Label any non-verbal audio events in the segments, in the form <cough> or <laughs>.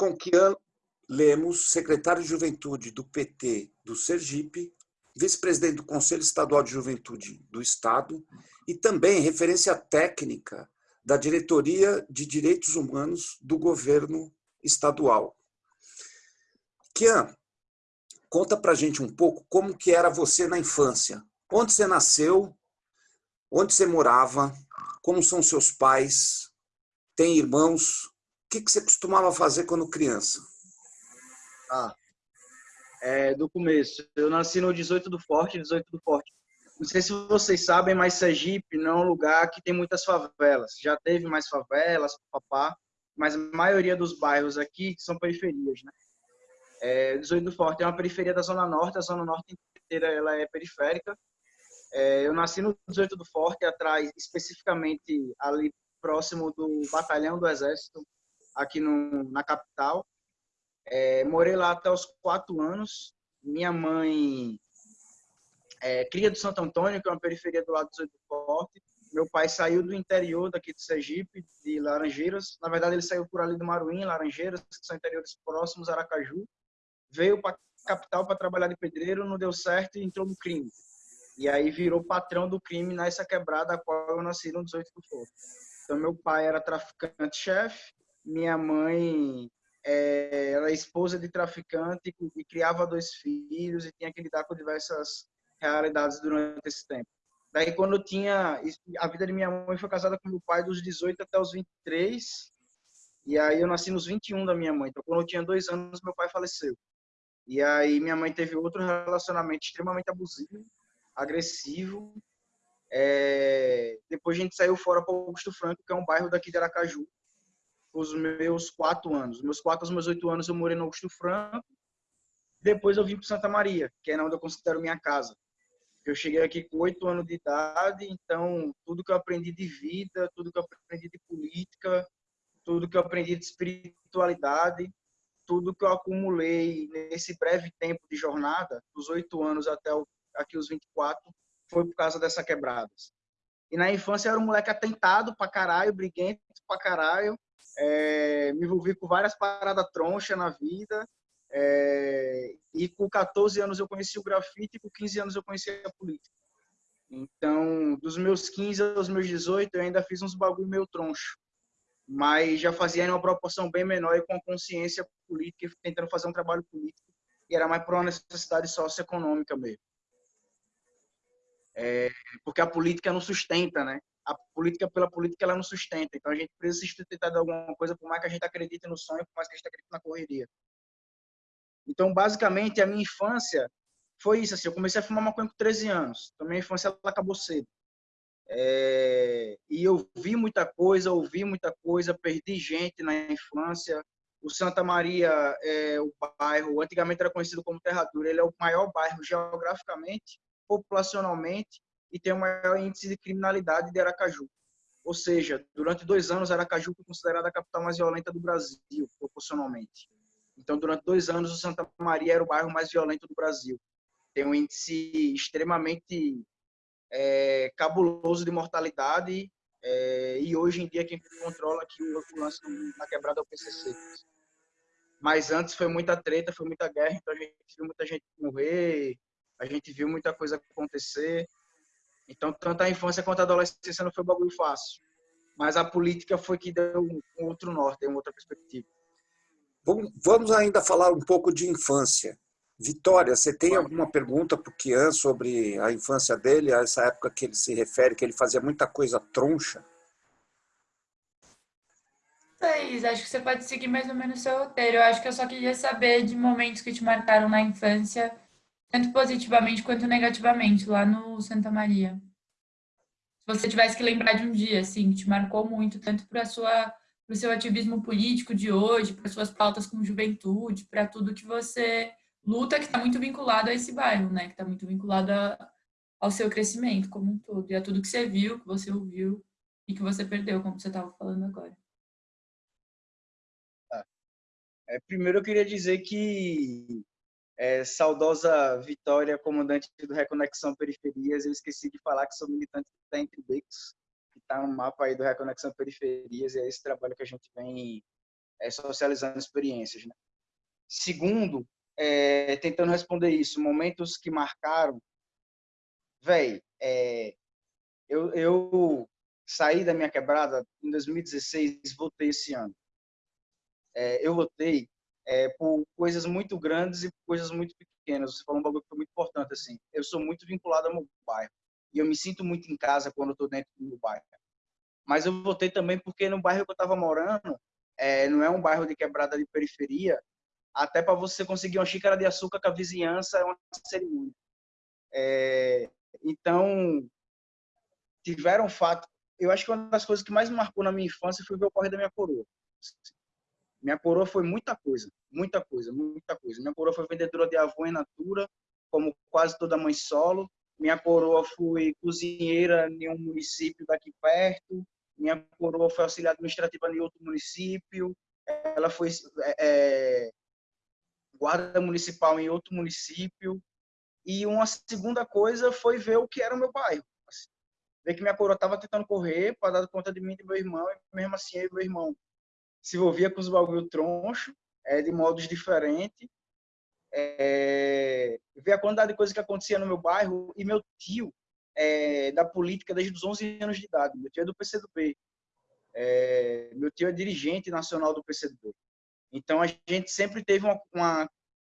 com Kian Lemos, secretário de Juventude do PT do Sergipe, vice-presidente do Conselho Estadual de Juventude do Estado e também referência técnica da Diretoria de Direitos Humanos do governo estadual. Kian, conta para gente um pouco como que era você na infância. Onde você nasceu? Onde você morava? Como são seus pais? Tem irmãos? Que, que você costumava fazer quando criança? Ah, é, do começo. Eu nasci no 18 do Forte, 18 do Forte. Não sei se vocês sabem, mas Sergipe não é um lugar que tem muitas favelas. Já teve mais favelas, papá, mas a maioria dos bairros aqui são periferias, né? É, 18 do Forte é uma periferia da Zona Norte, a Zona Norte inteira ela é periférica. É, eu nasci no 18 do Forte, atrás, especificamente ali próximo do Batalhão do Exército, aqui no, na capital. É, morei lá até os quatro anos. Minha mãe é, cria do Santo Antônio, que é uma periferia do lado do 18 do Forte. Meu pai saiu do interior daqui de Sergipe, de Laranjeiras. Na verdade, ele saiu por ali do Maruim, Laranjeiras, que são interiores próximos, Aracaju. Veio para a capital para trabalhar de pedreiro, não deu certo e entrou no crime. E aí virou patrão do crime nessa quebrada a qual eu nasci no 18 do Forte. Então, meu pai era traficante-chefe, minha mãe é, era esposa de traficante e criava dois filhos e tinha que lidar com diversas realidades durante esse tempo. Daí, quando eu tinha. A vida de minha mãe foi casada com meu pai dos 18 até os 23. E aí, eu nasci nos 21 da minha mãe. Então, quando eu tinha dois anos, meu pai faleceu. E aí, minha mãe teve outro relacionamento extremamente abusivo, agressivo. É... Depois, a gente saiu fora para Augusto Franco, que é um bairro daqui de Aracaju, os meus quatro anos. Meus quatro aos meus oito anos eu morei no Augusto Franco. Depois eu vim para Santa Maria, que é onde eu considero minha casa. Eu cheguei aqui com oito anos de idade, então tudo que eu aprendi de vida, tudo que eu aprendi de política, tudo que eu aprendi de espiritualidade, tudo que eu acumulei nesse breve tempo de jornada, dos oito anos até aqui os 24, foi por causa dessa quebradas. E na infância eu era um moleque atentado pra caralho, briguento pra caralho, é, me envolvi com várias paradas troncha na vida. É, e com 14 anos eu conheci o grafite e com 15 anos eu conheci a política. Então, dos meus 15 aos meus 18, eu ainda fiz uns bagulho meio troncho. Mas já fazia em uma proporção bem menor e com consciência política, tentando fazer um trabalho político. E era mais por uma necessidade socioeconômica mesmo. É, porque a política não sustenta, né? A política pela política ela não sustenta. Então a gente precisa se sustentar de alguma coisa, por mais que a gente acredite no sonho, por mais que a gente acredite na correria. Então, basicamente, a minha infância foi isso. Assim, eu comecei a fumar maconha com 13 anos. Então, minha infância ela acabou cedo. É... e eu vi muita coisa, ouvi muita coisa, perdi gente na infância. O Santa Maria é o bairro, antigamente era conhecido como Terra Dura, ele é o maior bairro geograficamente, populacionalmente e tem o maior índice de criminalidade de Aracaju. Ou seja, durante dois anos, Aracaju foi considerada a capital mais violenta do Brasil, proporcionalmente. Então, durante dois anos, o Santa Maria era o bairro mais violento do Brasil. Tem um índice extremamente é, cabuloso de mortalidade é, e hoje em dia quem controla aqui o lance na quebrada é o PCC. Mas antes foi muita treta, foi muita guerra, então a gente viu muita gente morrer, a gente viu muita coisa acontecer. Então, tanto a infância quanto a adolescência não foi um bagulho fácil. Mas a política foi que deu um outro norte, uma outra perspectiva. Vamos ainda falar um pouco de infância. Vitória, você tem alguma pergunta para o Kian sobre a infância dele, a essa época que ele se refere, que ele fazia muita coisa troncha? Thaís, acho que você pode seguir mais ou menos o seu roteiro. Eu acho que eu só queria saber de momentos que te marcaram na infância tanto positivamente quanto negativamente, lá no Santa Maria. Se você tivesse que lembrar de um dia, assim, que te marcou muito, tanto para sua para o seu ativismo político de hoje, para suas pautas como juventude, para tudo que você luta, que está muito vinculado a esse bairro, né? Que está muito vinculado a, ao seu crescimento como um todo, e a tudo que você viu, que você ouviu e que você perdeu, como você estava falando agora. É, primeiro eu queria dizer que é, saudosa Vitória, comandante do Reconexão Periferias. Eu esqueci de falar que sou militante da Entre Becos, que está no mapa aí do Reconexão Periferias, e é esse trabalho que a gente vem é, socializando experiências. Né? Segundo, é, tentando responder isso, momentos que marcaram, velho, é, eu, eu saí da minha quebrada em 2016, votei esse ano. É, eu votei é, por coisas muito grandes e coisas muito pequenas. Você falou um bagulho que foi muito importante, assim. Eu sou muito vinculado ao meu bairro. E eu me sinto muito em casa quando eu estou dentro do meu bairro. Mas eu votei também porque no bairro que eu estava morando, é, não é um bairro de quebrada de periferia, até para você conseguir uma xícara de açúcar com a vizinhança é uma cerimônia. É, então, tiveram fato. Eu acho que uma das coisas que mais marcou na minha infância foi ver o corre da minha coroa. Minha coroa foi muita coisa, muita coisa, muita coisa. Minha coroa foi vendedora de avô em natura, como quase toda mãe solo. Minha coroa foi cozinheira em um município daqui perto. Minha coroa foi auxiliar administrativa em outro município. Ela foi é, é guarda municipal em outro município. E uma segunda coisa foi ver o que era o meu bairro. Assim, ver que minha coroa estava tentando correr para dar conta de mim e do meu irmão, e mesmo assim eu e meu irmão se envolvia com os bagulho troncho, é, de modos diferentes. É, ver a quantidade de coisas que acontecia no meu bairro e meu tio é, da política desde os 11 anos de idade. Meu tio é do PCdoB. É, meu tio é dirigente nacional do PCdoB. Então a gente sempre teve uma, uma,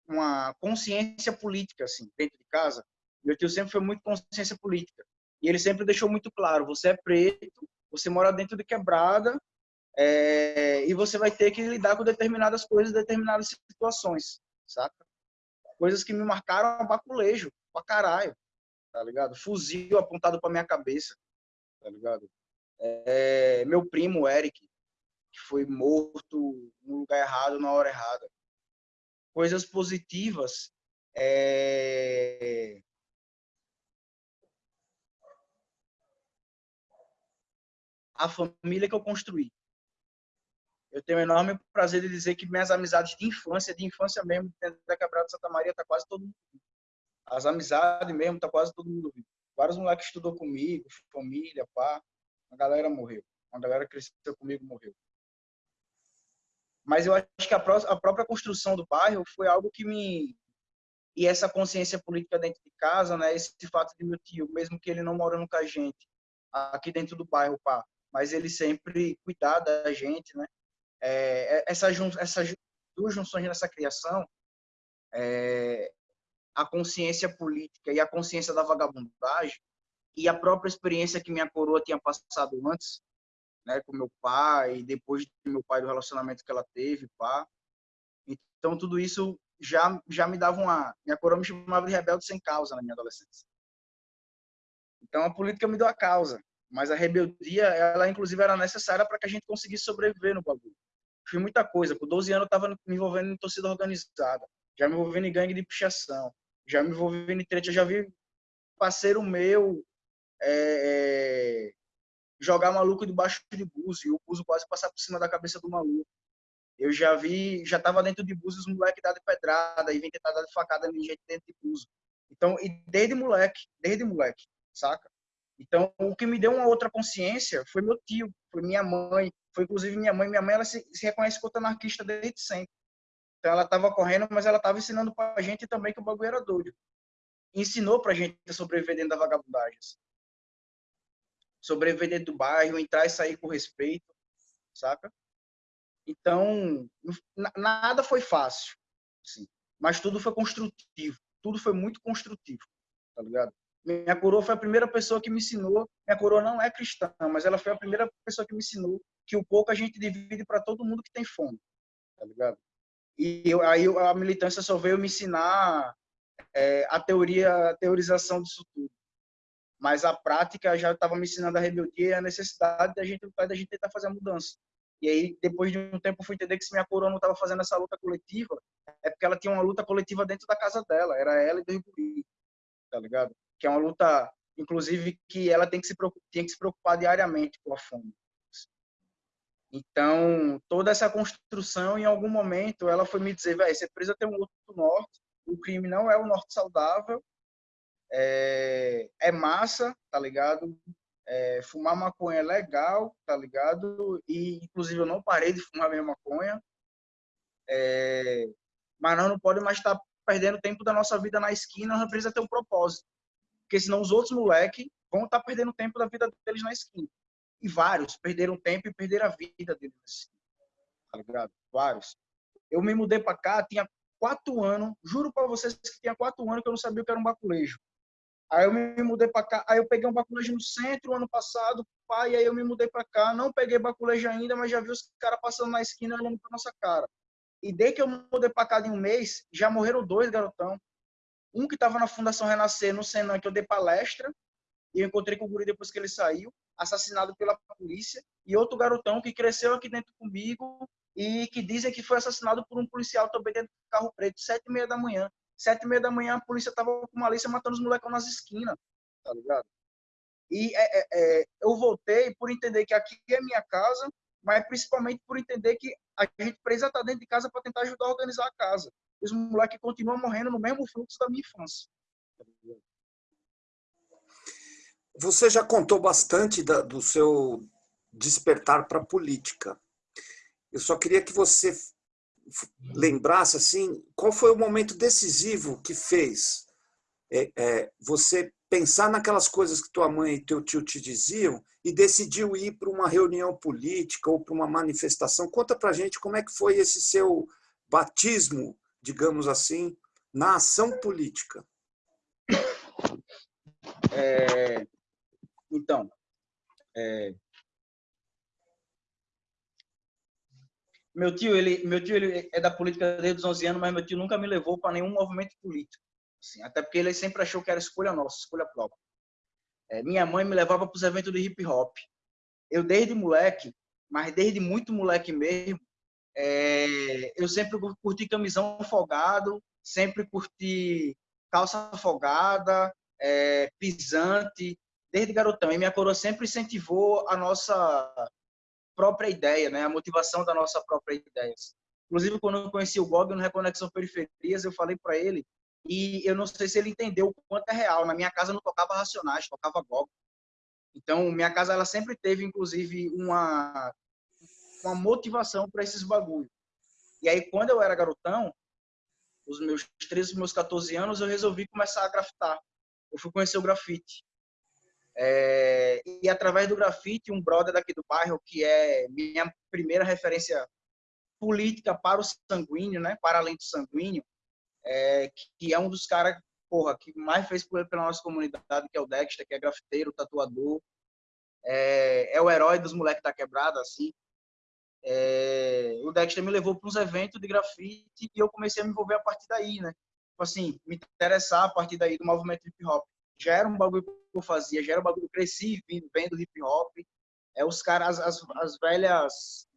uma consciência política assim dentro de casa. Meu tio sempre foi muito consciência política e ele sempre deixou muito claro: você é preto, você mora dentro de quebrada é, e você vai ter que lidar com determinadas coisas, determinadas situações, saca? Coisas que me marcaram a baculejo, pra caralho, tá ligado? Fuzil apontado pra minha cabeça, tá ligado? É, meu primo, Eric, que foi morto no lugar errado, na hora errada. Coisas positivas, é... a família que eu construí, eu tenho o enorme prazer de dizer que minhas amizades de infância, de infância mesmo, dentro da Quebrada de Santa Maria, tá quase todo mundo vivo. As amizades mesmo, tá quase todo mundo vivo. Vários moleques estudou comigo, família, pá. A galera morreu. A galera cresceu comigo morreu. Mas eu acho que a, própria construção do bairro foi algo que me e essa consciência política dentro de casa, né? Esse fato de meu tio, mesmo que ele não morando com a gente aqui dentro do bairro, pá, mas ele sempre cuidar da gente, né? É, é essa, essas duas junções nessa criação, é, a consciência política e a consciência da vagabundagem, e a própria experiência que minha coroa tinha passado antes, né, com meu pai, depois do meu pai, do relacionamento que ela teve, pá. Então, tudo isso já, já me dava uma... Minha coroa me chamava de rebelde sem causa na minha adolescência. Então, a política me deu a causa, mas a rebeldia, ela inclusive era necessária para que a gente conseguisse sobreviver no bagulho fiz muita coisa. Com 12 anos eu estava me envolvendo em torcida organizada, já me envolvendo em gangue de pichação, já me envolvendo em treta, já vi parceiro meu é, é, jogar maluco debaixo de buzo e o buzo quase passar por cima da cabeça do maluco. Eu já vi, já estava dentro de buzo os moleques dar de pedrada e vem tentar dar de facada em gente dentro de buzo. Então, e desde moleque, desde moleque, saca? Então, o que me deu uma outra consciência foi meu tio, foi minha mãe, foi inclusive minha mãe. Minha mãe ela se, se reconhece como anarquista desde sempre. Então ela estava correndo, mas ela estava ensinando para a gente também que o bagulho era doido. Ensinou para a gente sobreviver dentro da vagabundagem. Assim. Sobreviver dentro do bairro, entrar e sair com respeito, saca? Então, nada foi fácil, assim, mas tudo foi construtivo. Tudo foi muito construtivo, tá ligado? Minha coroa foi a primeira pessoa que me ensinou. Minha coroa não é cristã, mas ela foi a primeira pessoa que me ensinou que o pouco a gente divide para todo mundo que tem fome, tá ligado? E eu, aí a militância só veio me ensinar é, a teoria, a teorização disso tudo. Mas a prática já estava me ensinando a rebeldia e a necessidade da gente da gente tentar fazer a mudança. E aí, depois de um tempo, eu fui entender que se minha coroa não estava fazendo essa luta coletiva, é porque ela tinha uma luta coletiva dentro da casa dela. Era ela e dois guri, tá ligado? Que é uma luta, inclusive, que ela tem que se preocupar, tem que se preocupar diariamente com a fome. Então, toda essa construção, em algum momento, ela foi me dizer, velho, você precisa ter um outro norte, o crime não é o norte saudável, é, é massa, tá ligado? É, fumar maconha é legal, tá ligado? E, inclusive, eu não parei de fumar minha maconha, É, mas nós não podemos mais estar perdendo tempo da nossa vida na esquina, nós precisamos ter um propósito. Porque senão os outros moleques vão estar perdendo tempo da vida deles na esquina. E vários perderam tempo e perderam a vida deles. Tá ligado? Vários. Eu me mudei para cá, tinha quatro anos, juro para vocês que tinha quatro anos que eu não sabia o que era um baculejo. Aí eu me mudei para cá, aí eu peguei um baculejo no centro ano passado, pai, aí eu me mudei para cá, não peguei baculejo ainda, mas já vi os caras passando na esquina olhando para nossa cara. E desde que eu mudei para cá de um mês, já morreram dois garotão. Um que estava na Fundação Renascer, no Senan, que eu dei palestra, e eu encontrei com o guri depois que ele saiu, assassinado pela polícia, e outro garotão que cresceu aqui dentro comigo e que dizem que foi assassinado por um policial também dentro do carro preto, sete e meia da manhã. Sete e meia da manhã, a polícia tava com malícia matando os molecos nas esquinas, tá ligado? E é, é, é, eu voltei por entender que aqui é minha casa, mas principalmente por entender que a gente precisa estar dentro de casa para tentar ajudar a organizar a casa. Os moleques continuam morrendo no mesmo fluxo da minha infância. Você já contou bastante da, do seu despertar para a política. Eu só queria que você lembrasse assim, qual foi o momento decisivo que fez é, é, você pensar naquelas coisas que tua mãe e teu tio te diziam e decidiu ir para uma reunião política ou para uma manifestação. Conta para gente como é que foi esse seu batismo, digamos assim, na ação política. É, então, é, Meu tio, ele, meu tio ele é da política desde os 11 anos, mas meu tio nunca me levou para nenhum movimento político. Assim, até porque ele sempre achou que era escolha nossa, escolha própria. É, minha mãe me levava para os eventos de hip hop. Eu desde moleque, mas desde muito moleque mesmo, é, eu sempre curti camisão folgado, sempre curti calça folgada, é, pisante, desde garotão. E minha coroa sempre incentivou a nossa própria ideia, né? A motivação da nossa própria ideia. Inclusive, quando eu conheci o Gog no Reconexão Periferias, eu falei para ele, e eu não sei se ele entendeu o quanto é real. Na minha casa não tocava Racionais, tocava Gog. Então, minha casa ela sempre teve, inclusive, uma, uma motivação para esses bagulhos. E aí, quando eu era garotão, os meus 13, meus 14 anos, eu resolvi começar a grafitar. Eu fui conhecer o grafite. É, e através do grafite, um brother daqui do bairro, que é minha primeira referência política para o sanguíneo, né, para além do sanguíneo, é, que é um dos caras porra, que mais fez pela nossa comunidade, que é o Dexter, que é grafiteiro, tatuador, é, é o herói dos moleques da quebrada, assim. É, o Dexter me levou para uns eventos de grafite e eu comecei a me envolver a partir daí, né? Tipo assim, me interessar a parip daí do movimento hip hop já era um bagulho que eu fazia, já era um bagulho que eu cresci vendo hip hop. É os caras, as, as velhas,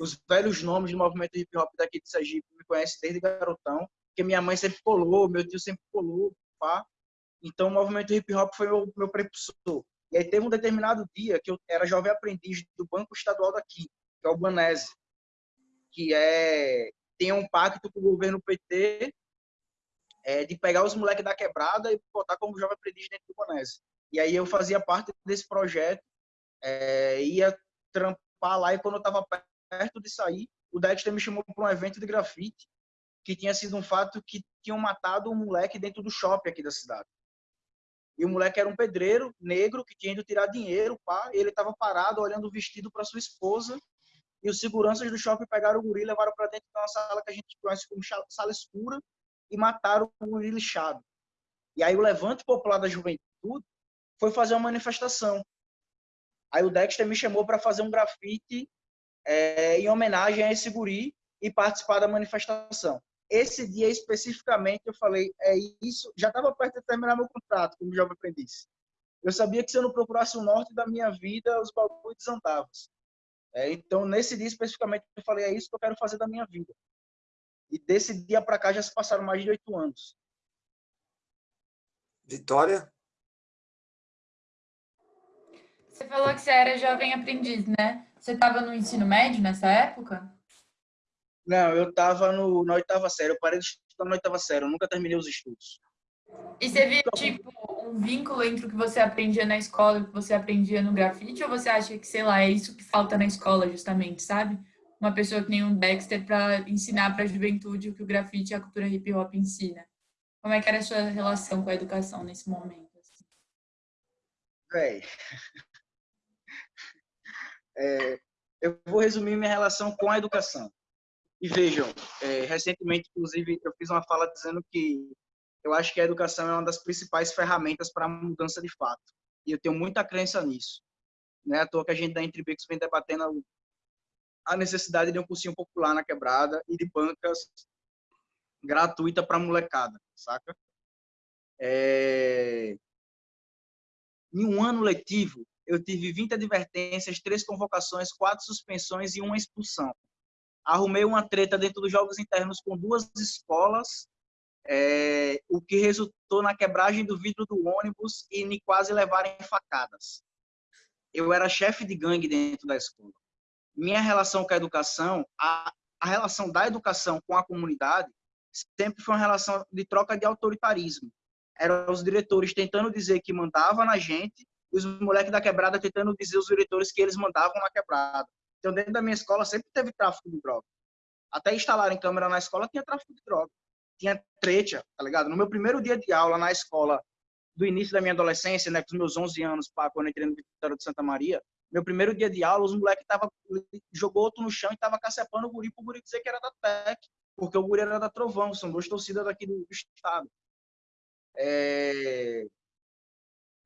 os velhos nomes do movimento hip hop daqui de Sergipe me conhecem desde garotão, porque minha mãe sempre colou, meu tio sempre colou, pá. Então o movimento hip hop foi meu, meu prepulsor. E aí teve um determinado dia que eu era jovem aprendiz do Banco Estadual daqui, que é o Banese, que é tem um pacto com o governo PT é, de pegar os moleques da quebrada e botar como jovem aprendiz dentro do Bonese. E aí eu fazia parte desse projeto, é, ia trampar lá e quando eu estava perto de sair, o Dexter me chamou para um evento de grafite, que tinha sido um fato que tinham matado um moleque dentro do shopping aqui da cidade. E o moleque era um pedreiro negro que tinha ido tirar dinheiro, pá, ele estava parado olhando o vestido para sua esposa. E os seguranças do shopping pegaram o guri e levaram para dentro de uma sala que a gente conhece como sala escura, e mataram o lixado. E aí o Levante Popular da Juventude foi fazer uma manifestação. Aí o Dexter me chamou para fazer um grafite é, em homenagem a esse guri e participar da manifestação. Esse dia especificamente eu falei, é isso, já estava perto de terminar meu contrato como jovem aprendiz. Eu sabia que se eu não procurasse o norte da minha vida, os bagulhos desandavam. É, então, nesse dia especificamente, eu falei, é isso que eu quero fazer da minha vida. E desse dia para cá já se passaram mais de oito anos. Vitória? Você falou que você era jovem aprendiz, né? Você estava no ensino médio nessa época? Não, eu estava na oitava série. Eu parei de estudar na oitava série. Eu nunca terminei os estudos. E você viu, tipo, um vínculo entre o que você aprendia na escola e o que você aprendia no grafite? Ou você acha que, sei lá, é isso que falta na escola, justamente, sabe? Uma pessoa que nem um Dexter para ensinar para a juventude o que o grafite e a cultura hip hop ensina. Como é que era a sua relação com a educação nesse momento? Assim? Véi, <laughs> é, eu vou resumir minha relação com a educação. E vejam, é, recentemente, inclusive, eu fiz uma fala dizendo que eu acho que a educação é uma das principais ferramentas para a mudança de fato. E eu tenho muita crença nisso. Não é à toa que a gente da Intribix vem debatendo a necessidade de um cursinho popular na quebrada e de bancas gratuita para molecada, saca? É... Em um ano letivo, eu tive 20 advertências, três convocações, quatro suspensões e uma expulsão. Arrumei uma treta dentro dos jogos internos com duas escolas, é... o que resultou na quebragem do vidro do ônibus e me quase levarem facadas. Eu era chefe de gangue dentro da escola. Minha relação com a educação, a, a relação da educação com a comunidade, sempre foi uma relação de troca de autoritarismo. Eram os diretores tentando dizer que mandava na gente e os moleques da quebrada tentando dizer aos diretores que eles mandavam na quebrada. Então, dentro da minha escola sempre teve tráfico de droga. Até instalarem câmera na escola tinha tráfico de droga. Tinha treta, tá ligado? No meu primeiro dia de aula na escola, do início da minha adolescência, né, com os meus 11 anos, pá, quando entrei no Vitória de Santa Maria, meu primeiro dia de aula, os moleques tava jogou outro no chão e tava cacepando o guri pro guri dizer que era da TEC porque o Guri era da Trovão, são duas torcidas daqui do estado. É...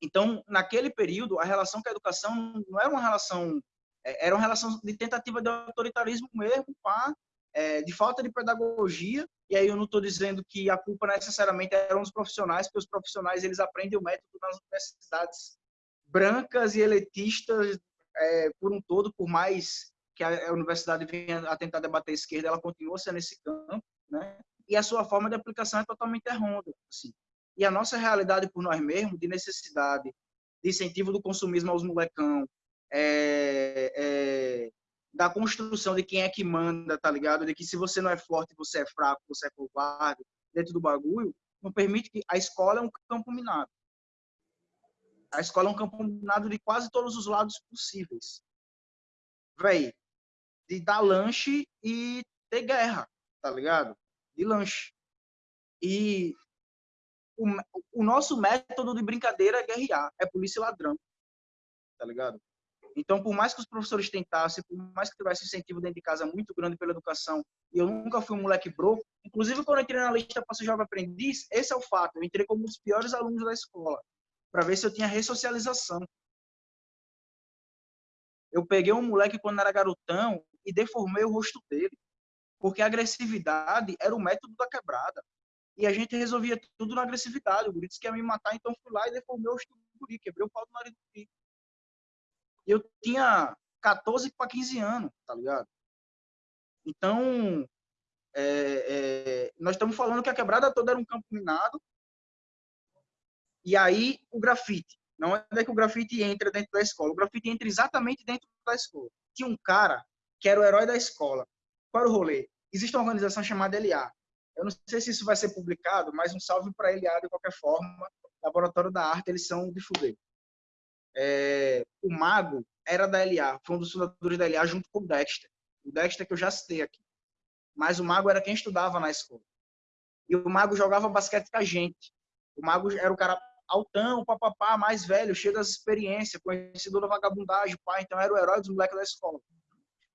Então, naquele período, a relação com a educação não era uma relação, é, era uma relação de tentativa de autoritarismo mesmo, pá, é, de falta de pedagogia, e aí eu não estou dizendo que a culpa necessariamente eram os profissionais, porque os profissionais eles aprendem o método nas universidades brancas e elitistas é, por um todo, por mais que a universidade vem a tentar debater a esquerda, ela continua sendo esse campo, né? E a sua forma de aplicação é totalmente errônea, assim. E a nossa realidade por nós mesmos, de necessidade, de incentivo do consumismo aos molecão, é, é, da construção de quem é que manda, tá ligado? De que se você não é forte, você é fraco, você é covarde, dentro do bagulho, não permite que a escola é um campo minado. A escola é um campo minado de quase todos os lados possíveis. Véi, de dar lanche e ter guerra, tá ligado? De lanche. E o, o nosso método de brincadeira é guerrear, é polícia e ladrão, tá ligado? Então, por mais que os professores tentassem, por mais que tivesse incentivo dentro de casa muito grande pela educação, e eu nunca fui um moleque broco, inclusive quando eu entrei na lista para ser jovem aprendiz, esse é o fato, eu entrei como um dos piores alunos da escola, para ver se eu tinha ressocialização. Eu peguei um moleque quando era garotão, e deformei o rosto dele. Porque a agressividade era o método da quebrada. E a gente resolvia tudo na agressividade. O guri disse que ia me matar, então fui lá e deformei o rosto do guri, quebrei o pau do nariz do guri. Eu tinha 14 para 15 anos, tá ligado? Então, é, é, nós estamos falando que a quebrada toda era um campo minado. E aí, o grafite. Não é que o grafite entra dentro da escola. O grafite entra exatamente dentro da escola. Tinha um cara que era o herói da escola. Qual era o rolê? Existe uma organização chamada LA. Eu não sei se isso vai ser publicado, mas um salve para LA de qualquer forma. Laboratório da Arte, eles são de fuder. É, o Mago era da LA, foi um dos fundadores da LA junto com o Dexter. O Dexter que eu já citei aqui. Mas o Mago era quem estudava na escola. E o Mago jogava basquete com a gente. O Mago era o cara altão, papapá, mais velho, cheio das experiências, conhecido da vagabundagem, pai, então era o herói dos moleques da escola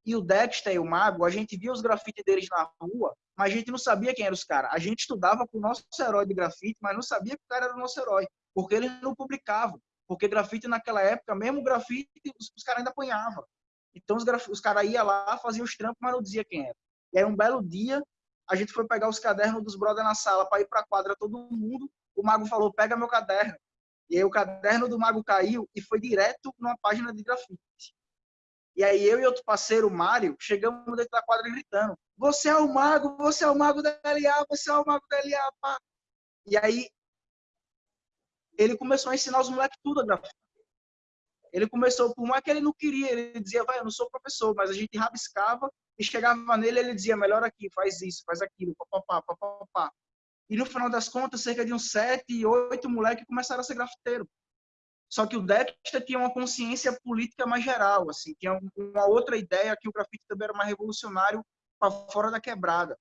e o Dexter e o Mago, a gente via os grafites deles na rua, mas a gente não sabia quem eram os caras. A gente estudava com o nosso herói de grafite, mas não sabia que o cara era o nosso herói, porque eles não publicavam. Porque grafite naquela época, mesmo grafite, os, os caras ainda apanhavam. Então os, os caras iam lá, faziam os trampos, mas não dizia quem era. E aí um belo dia, a gente foi pegar os cadernos dos brothers na sala para ir para a quadra todo mundo. O Mago falou, pega meu caderno. E aí o caderno do Mago caiu e foi direto numa página de grafite. E aí eu e outro parceiro, Mário, chegamos dentro da quadra gritando: Você é o mago, você é o mago da LA, você é o mago da LA, pá. E aí ele começou a ensinar os moleques tudo a grafitar. Ele começou, por mais que ele não queria, ele dizia, vai, eu não sou professor, mas a gente rabiscava e chegava nele, ele dizia, melhor aqui, faz isso, faz aquilo, papapá, papapá. E no final das contas, cerca de uns sete, oito moleques começaram a ser grafiteiro. Só que o Dexter tinha uma consciência política mais geral, assim, tinha uma outra ideia que o grafite também era mais revolucionário para fora da quebrada,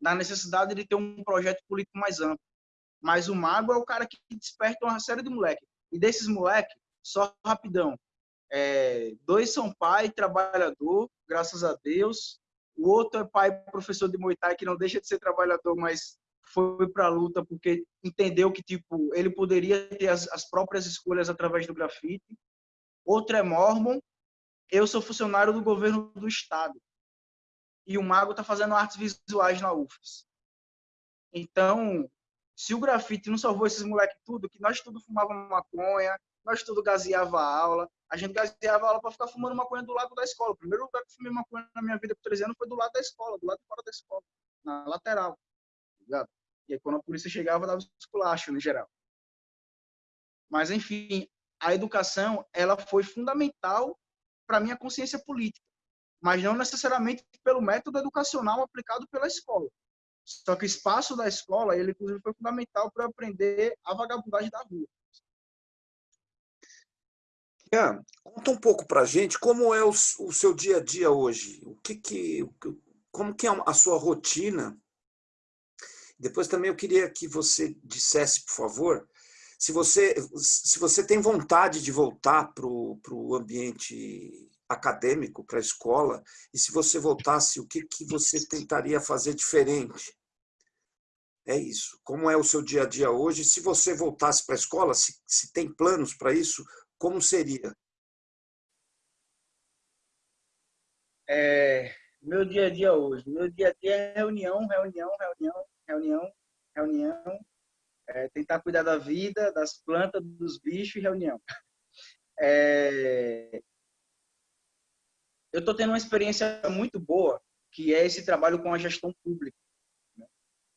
na necessidade de ter um projeto político mais amplo. Mas o mago é o cara que desperta uma série de moleques. E desses moleques, só rapidão, é, dois são pai, trabalhador, graças a Deus. O outro é pai, professor de Muay Thai, que não deixa de ser trabalhador, mas foi para a luta porque entendeu que tipo ele poderia ter as, as próprias escolhas através do grafite. Outro é mormon. Eu sou funcionário do governo do estado. E o mago está fazendo artes visuais na UFES. Então, se o grafite não salvou esses moleques tudo, que nós tudo fumávamos maconha, nós tudo gaseava a aula, a gente gaseava a aula para ficar fumando maconha do lado da escola. O primeiro lugar que eu fumei maconha na minha vida por 13 anos foi do lado da escola, do lado de fora da escola, na lateral. Ligado? E aí, quando a polícia chegava, dava esculacho, no geral. Mas, enfim, a educação ela foi fundamental para minha consciência política, mas não necessariamente pelo método educacional aplicado pela escola. Só que o espaço da escola, ele inclusive foi fundamental para aprender a vagabundagem da rua. Yeah. Conta um pouco para gente como é o, o, seu dia a dia hoje. O que que, como que é a sua rotina depois também eu queria que você dissesse, por favor, se você, se você tem vontade de voltar para o ambiente acadêmico, para a escola, e se você voltasse, o que, que você tentaria fazer diferente? É isso. Como é o seu dia a dia hoje? Se você voltasse para a escola, se, se tem planos para isso, como seria? É, meu dia a dia hoje. Meu dia a dia é reunião, reunião, reunião, reunião, reunião, é, tentar cuidar da vida, das plantas, dos bichos e reunião. <laughs> É, eu estou tendo uma experiência muito boa, que é esse trabalho com a gestão pública. Né?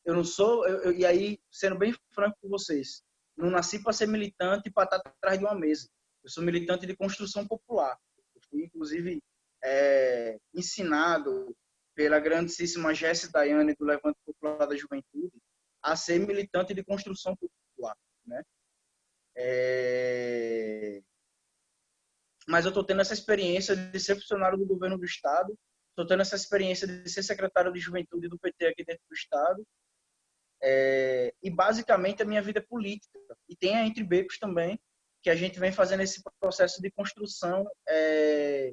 Eu não sou, eu, eu, e aí, sendo bem franco com vocês, não nasci para ser militante e para estar atrás de uma mesa. Eu sou militante de construção popular. Eu fui, inclusive, é, ensinado pela grandíssima Jéssica Daiane do Levante Popular da Juventude a ser militante de construção popular, né? É... Mas eu estou tendo essa experiência de ser funcionário do governo do estado, estou tendo essa experiência de ser secretário de juventude do PT aqui dentro do estado, é... e basicamente a minha vida é política. E tem a Entre Becos também, que a gente vem fazendo esse processo de construção é...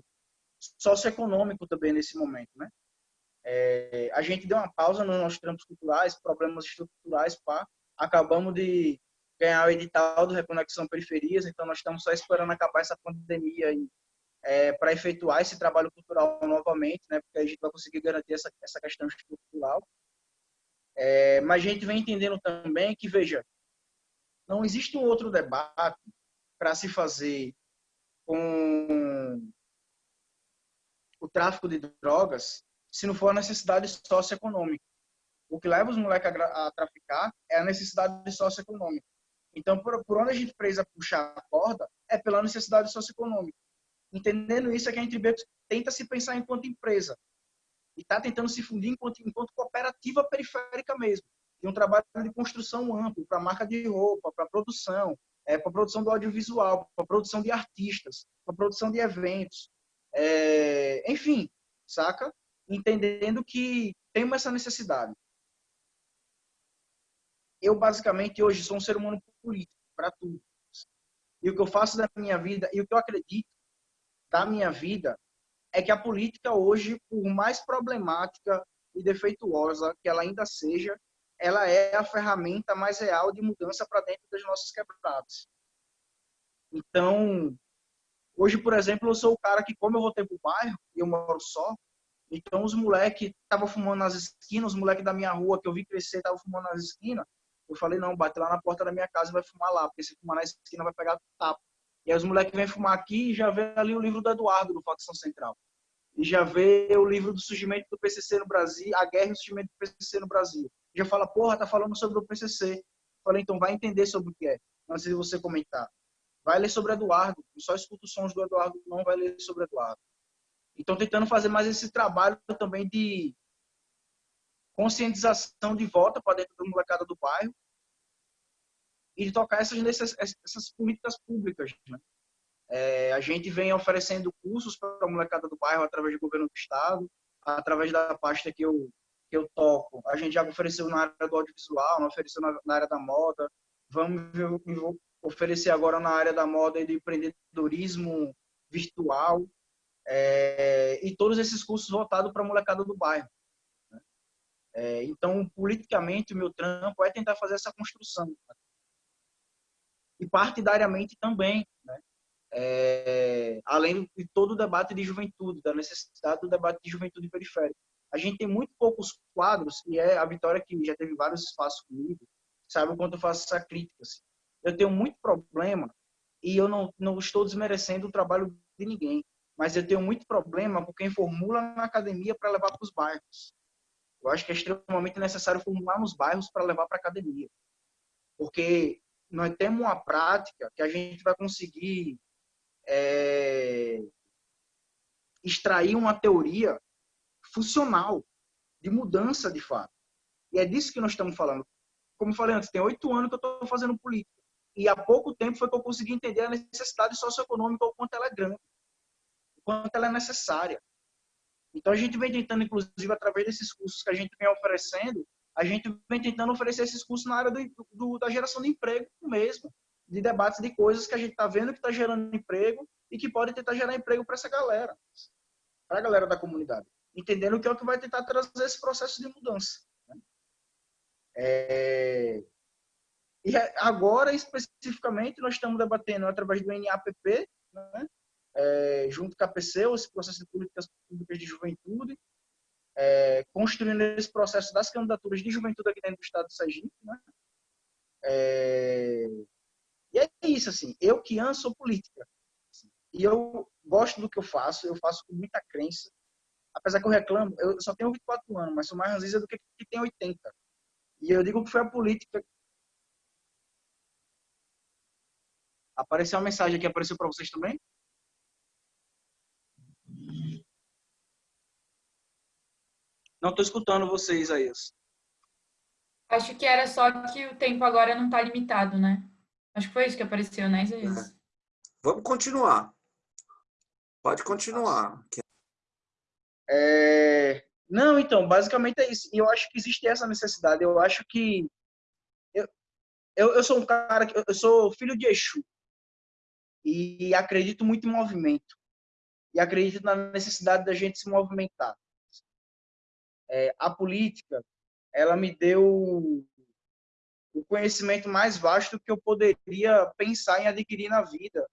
socioeconômico também nesse momento, né? É, a gente deu uma pausa nos nossos trampos culturais, problemas estruturais, pá. Acabamos de ganhar o edital do Reconexão Periferias, então nós estamos só esperando acabar essa pandemia é, para efetuar esse trabalho cultural novamente, né? Porque a gente vai conseguir garantir essa, essa questão estrutural. É, mas a gente vem entendendo também que, veja, não existe um outro debate para se fazer com o tráfico de drogas se não for a necessidade socioeconômica. O que leva os moleques a, traficar é a necessidade socioeconômica. Então, por, por onde a gente precisa puxar a corda é pela necessidade socioeconômica. Entendendo isso, é que a gente tenta se pensar enquanto empresa. E está tentando se fundir enquanto, enquanto cooperativa periférica mesmo. E um trabalho de construção amplo para marca de roupa, para produção, é, para produção do audiovisual, para produção de artistas, para produção de eventos. É, enfim, saca? Entendendo que temos essa necessidade. Eu, basicamente, hoje sou um ser humano político, para tudo. E o que eu faço da minha vida, e o que eu acredito da minha vida, é que a política hoje, por mais problemática e defeituosa que ela ainda seja, ela é a ferramenta mais real de mudança para dentro das nossas quebradas. Então, hoje, por exemplo, eu sou o cara que, como eu voltei para o bairro, e eu moro só, então os moleques estavam fumando nas esquinas, os moleques da minha rua que eu vi crescer estavam fumando nas esquinas. Eu falei, não, bate lá na porta da minha casa e vai fumar lá, porque se fumar na esquina vai pegar tapa. E aí os moleques vêm fumar aqui e já vê ali o livro do Eduardo, do Facção Central. E já vê o livro do surgimento do PCC no Brasil, a guerra e o surgimento do PCC no Brasil. Já fala, porra, tá falando sobre o PCC. Eu falei, então vai entender sobre o que é, antes de você comentar. Vai ler sobre Eduardo, só escuta os sons do Eduardo, não vai ler sobre Eduardo. Então, tentando fazer mais esse trabalho também de conscientização de volta para dentro da molecada do bairro. e de tocar essas, essas políticas públicas. Né? É, a gente vem oferecendo cursos para a molecada do bairro através do governo do estado, através da pasta que eu, que eu toco. A gente já ofereceu na área do audiovisual, ofereceu na, na área da moda. Vamos oferecer agora na área da moda e do empreendedorismo virtual. É, e todos esses cursos voltados para a molecada do bairro. Né? É, então, politicamente, o meu trampo é tentar fazer essa construção. Né? E partidariamente também, né? é, além de todo o debate de juventude, da necessidade do debate de juventude periférica. A gente tem muito poucos quadros, e é a Vitória que já teve vários espaços comigo, sabe o quanto eu faço essa crítica. Assim. Eu tenho muito problema, e eu não, não estou desmerecendo o trabalho de ninguém, mas eu tenho muito problema com quem formula na academia para levar para os bairros. Eu acho que é extremamente necessário formular nos bairros para levar para a academia. Porque nós temos uma prática que a gente vai conseguir é, extrair uma teoria funcional de mudança de fato. E é disso que nós estamos falando. Como falei antes, tem oito anos que eu estou fazendo política. E há pouco tempo foi que eu consegui entender a necessidade socioeconômica, o quanto ela é grande, quanto ela é necessária. Então a gente vem tentando, inclusive, através desses cursos que a gente vem oferecendo, a gente vem tentando oferecer esses cursos na área do, do, da geração de emprego mesmo de debates de coisas que a gente está vendo que está gerando emprego e que pode tentar gerar emprego para essa galera, para a galera da comunidade, entendendo que é o que vai tentar trazer esse processo de mudança. Né? É... E agora, especificamente, nós estamos debatendo através do NAPP, né? É, junto com a PC, esse processo de políticas públicas de juventude, é, construindo esse processo das candidaturas de juventude aqui dentro do estado de Sergipe, né? É, e é isso, assim, eu que amo sou política. Assim, e eu gosto do que eu faço, eu faço com muita crença. Apesar que eu reclamo, eu só tenho 24 anos, mas sou mais ranzinza do que que tem 80. E eu digo que foi a política. Apareceu uma mensagem aqui, apareceu para vocês também? Não estou escutando vocês aí. Acho que era só que o tempo agora não está limitado, né? Acho que foi isso que apareceu, né, Isaías? Vamos continuar. Pode continuar. É... Não, então, basicamente é isso. E eu acho que existe essa necessidade. Eu acho que... Eu, eu, eu sou um cara... Que, eu sou filho de Exu. E acredito muito em movimento. E acredito na necessidade da gente se movimentar. É, a política, ela me deu o conhecimento mais vasto que eu poderia pensar em adquirir na vida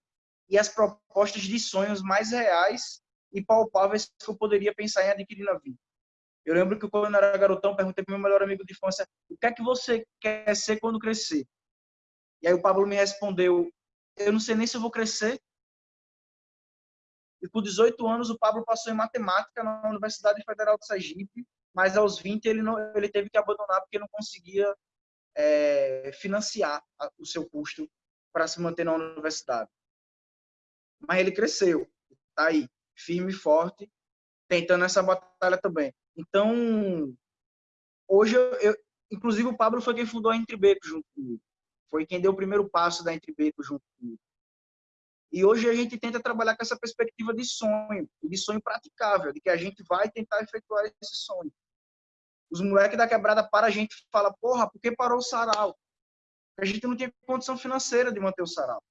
e as propostas de sonhos mais reais e palpáveis que eu poderia pensar em adquirir na vida. Eu lembro que quando eu era garotão, perguntei para meu melhor amigo de infância, o que é que você quer ser quando crescer? E aí o Pablo me respondeu, eu não sei nem se eu vou crescer. E com 18 anos, o Pablo passou em matemática na Universidade Federal de Sergipe, mas aos 20 ele, não, ele teve que abandonar porque não conseguia é, financiar o seu custo para se manter na universidade. Mas ele cresceu, está aí, firme e forte, tentando essa batalha também. Então, hoje, eu, eu, inclusive o Pablo foi quem fundou a Entre Beco junto comigo. Foi quem deu o primeiro passo da Entre Beco junto comigo. E hoje a gente tenta trabalhar com essa perspectiva de sonho, de sonho praticável, de que a gente vai tentar efetuar esse sonho. Os moleques da quebrada para a gente fala, porra, por que parou o sarau? A gente não tinha condição financeira de manter o sarau.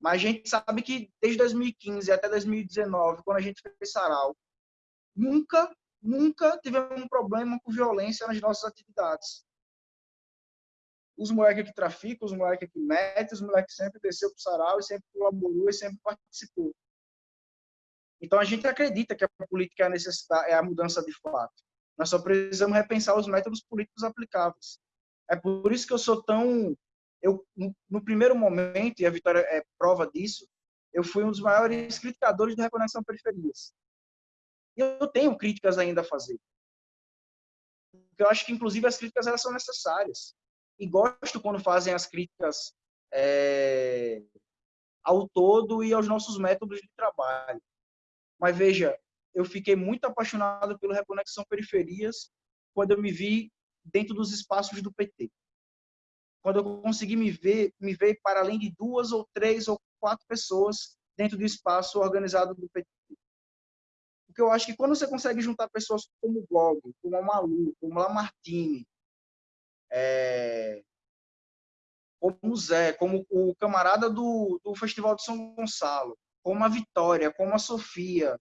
Mas a gente sabe que desde 2015 até 2019, quando a gente fez sarau, nunca, nunca tivemos um problema com violência nas nossas atividades. Os moleques que traficam, os moleques que metem, os moleques sempre desceu para o sarau e sempre colaborou e sempre participou. Então a gente acredita que a política é a, necessidade, é a mudança de fato. Nós só precisamos repensar os métodos políticos aplicáveis. É por isso que eu sou tão... Eu, no primeiro momento, e a Vitória é prova disso, eu fui um dos maiores criticadores da reconexão periferias. E eu tenho críticas ainda a fazer. Eu acho que, inclusive, as críticas elas são necessárias. E gosto quando fazem as críticas é, ao todo e aos nossos métodos de trabalho. Mas veja, eu fiquei muito apaixonado pelo Reconexão Periferias quando eu me vi dentro dos espaços do PT. quando eu consegui me ver, me ver para além de duas ou três ou quatro pessoas dentro do espaço organizado do PT. Porque eu acho que quando você consegue juntar pessoas como o Bob, como a Malu, como a Lamartine, é, como o Zé, como o camarada do, do Festival de São Gonçalo, como a Vitória, como a Sofia,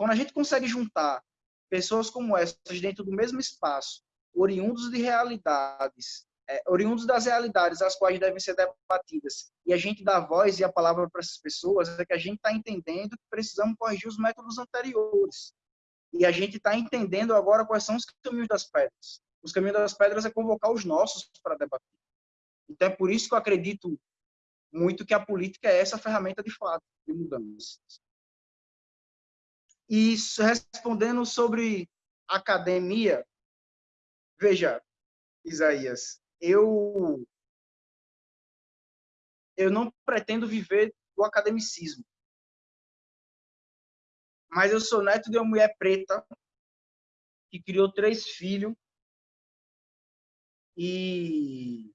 quando a gente consegue juntar pessoas como essas dentro do mesmo espaço, oriundos de realidades é, oriundos das realidades as quais devem ser debatidas, e a gente dá voz e a palavra para essas pessoas, é que a gente está entendendo que precisamos corrigir os métodos anteriores. E a gente está entendendo agora quais são os caminhos das pedras. Os caminhos das pedras é convocar os nossos para debater. Então é por isso que eu acredito muito que a política é essa ferramenta de fato de mudanças. E respondendo sobre academia, veja, Isaías, eu eu não pretendo viver do academicismo. Mas eu sou neto de uma mulher preta que criou três filhos e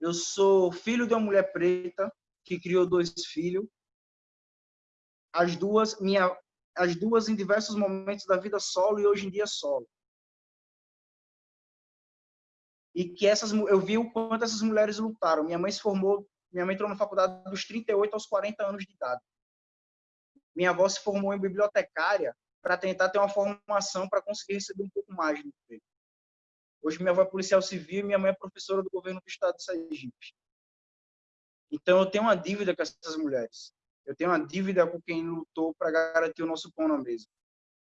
eu sou filho de uma mulher preta que criou dois filhos. As duas, minha, as duas em diversos momentos da vida solo e hoje em dia solo e que essas eu vi o quanto essas mulheres lutaram. Minha mãe se formou, minha mãe entrou na faculdade dos 38 aos 40 anos de idade. Minha avó se formou em bibliotecária para tentar ter uma formação para conseguir receber um pouco mais no emprego. Hoje minha avó é policial civil e minha mãe é professora do governo do estado de Sergipe. Então eu tenho uma dívida com essas mulheres. Eu tenho uma dívida com quem lutou para garantir o nosso pão na mesa.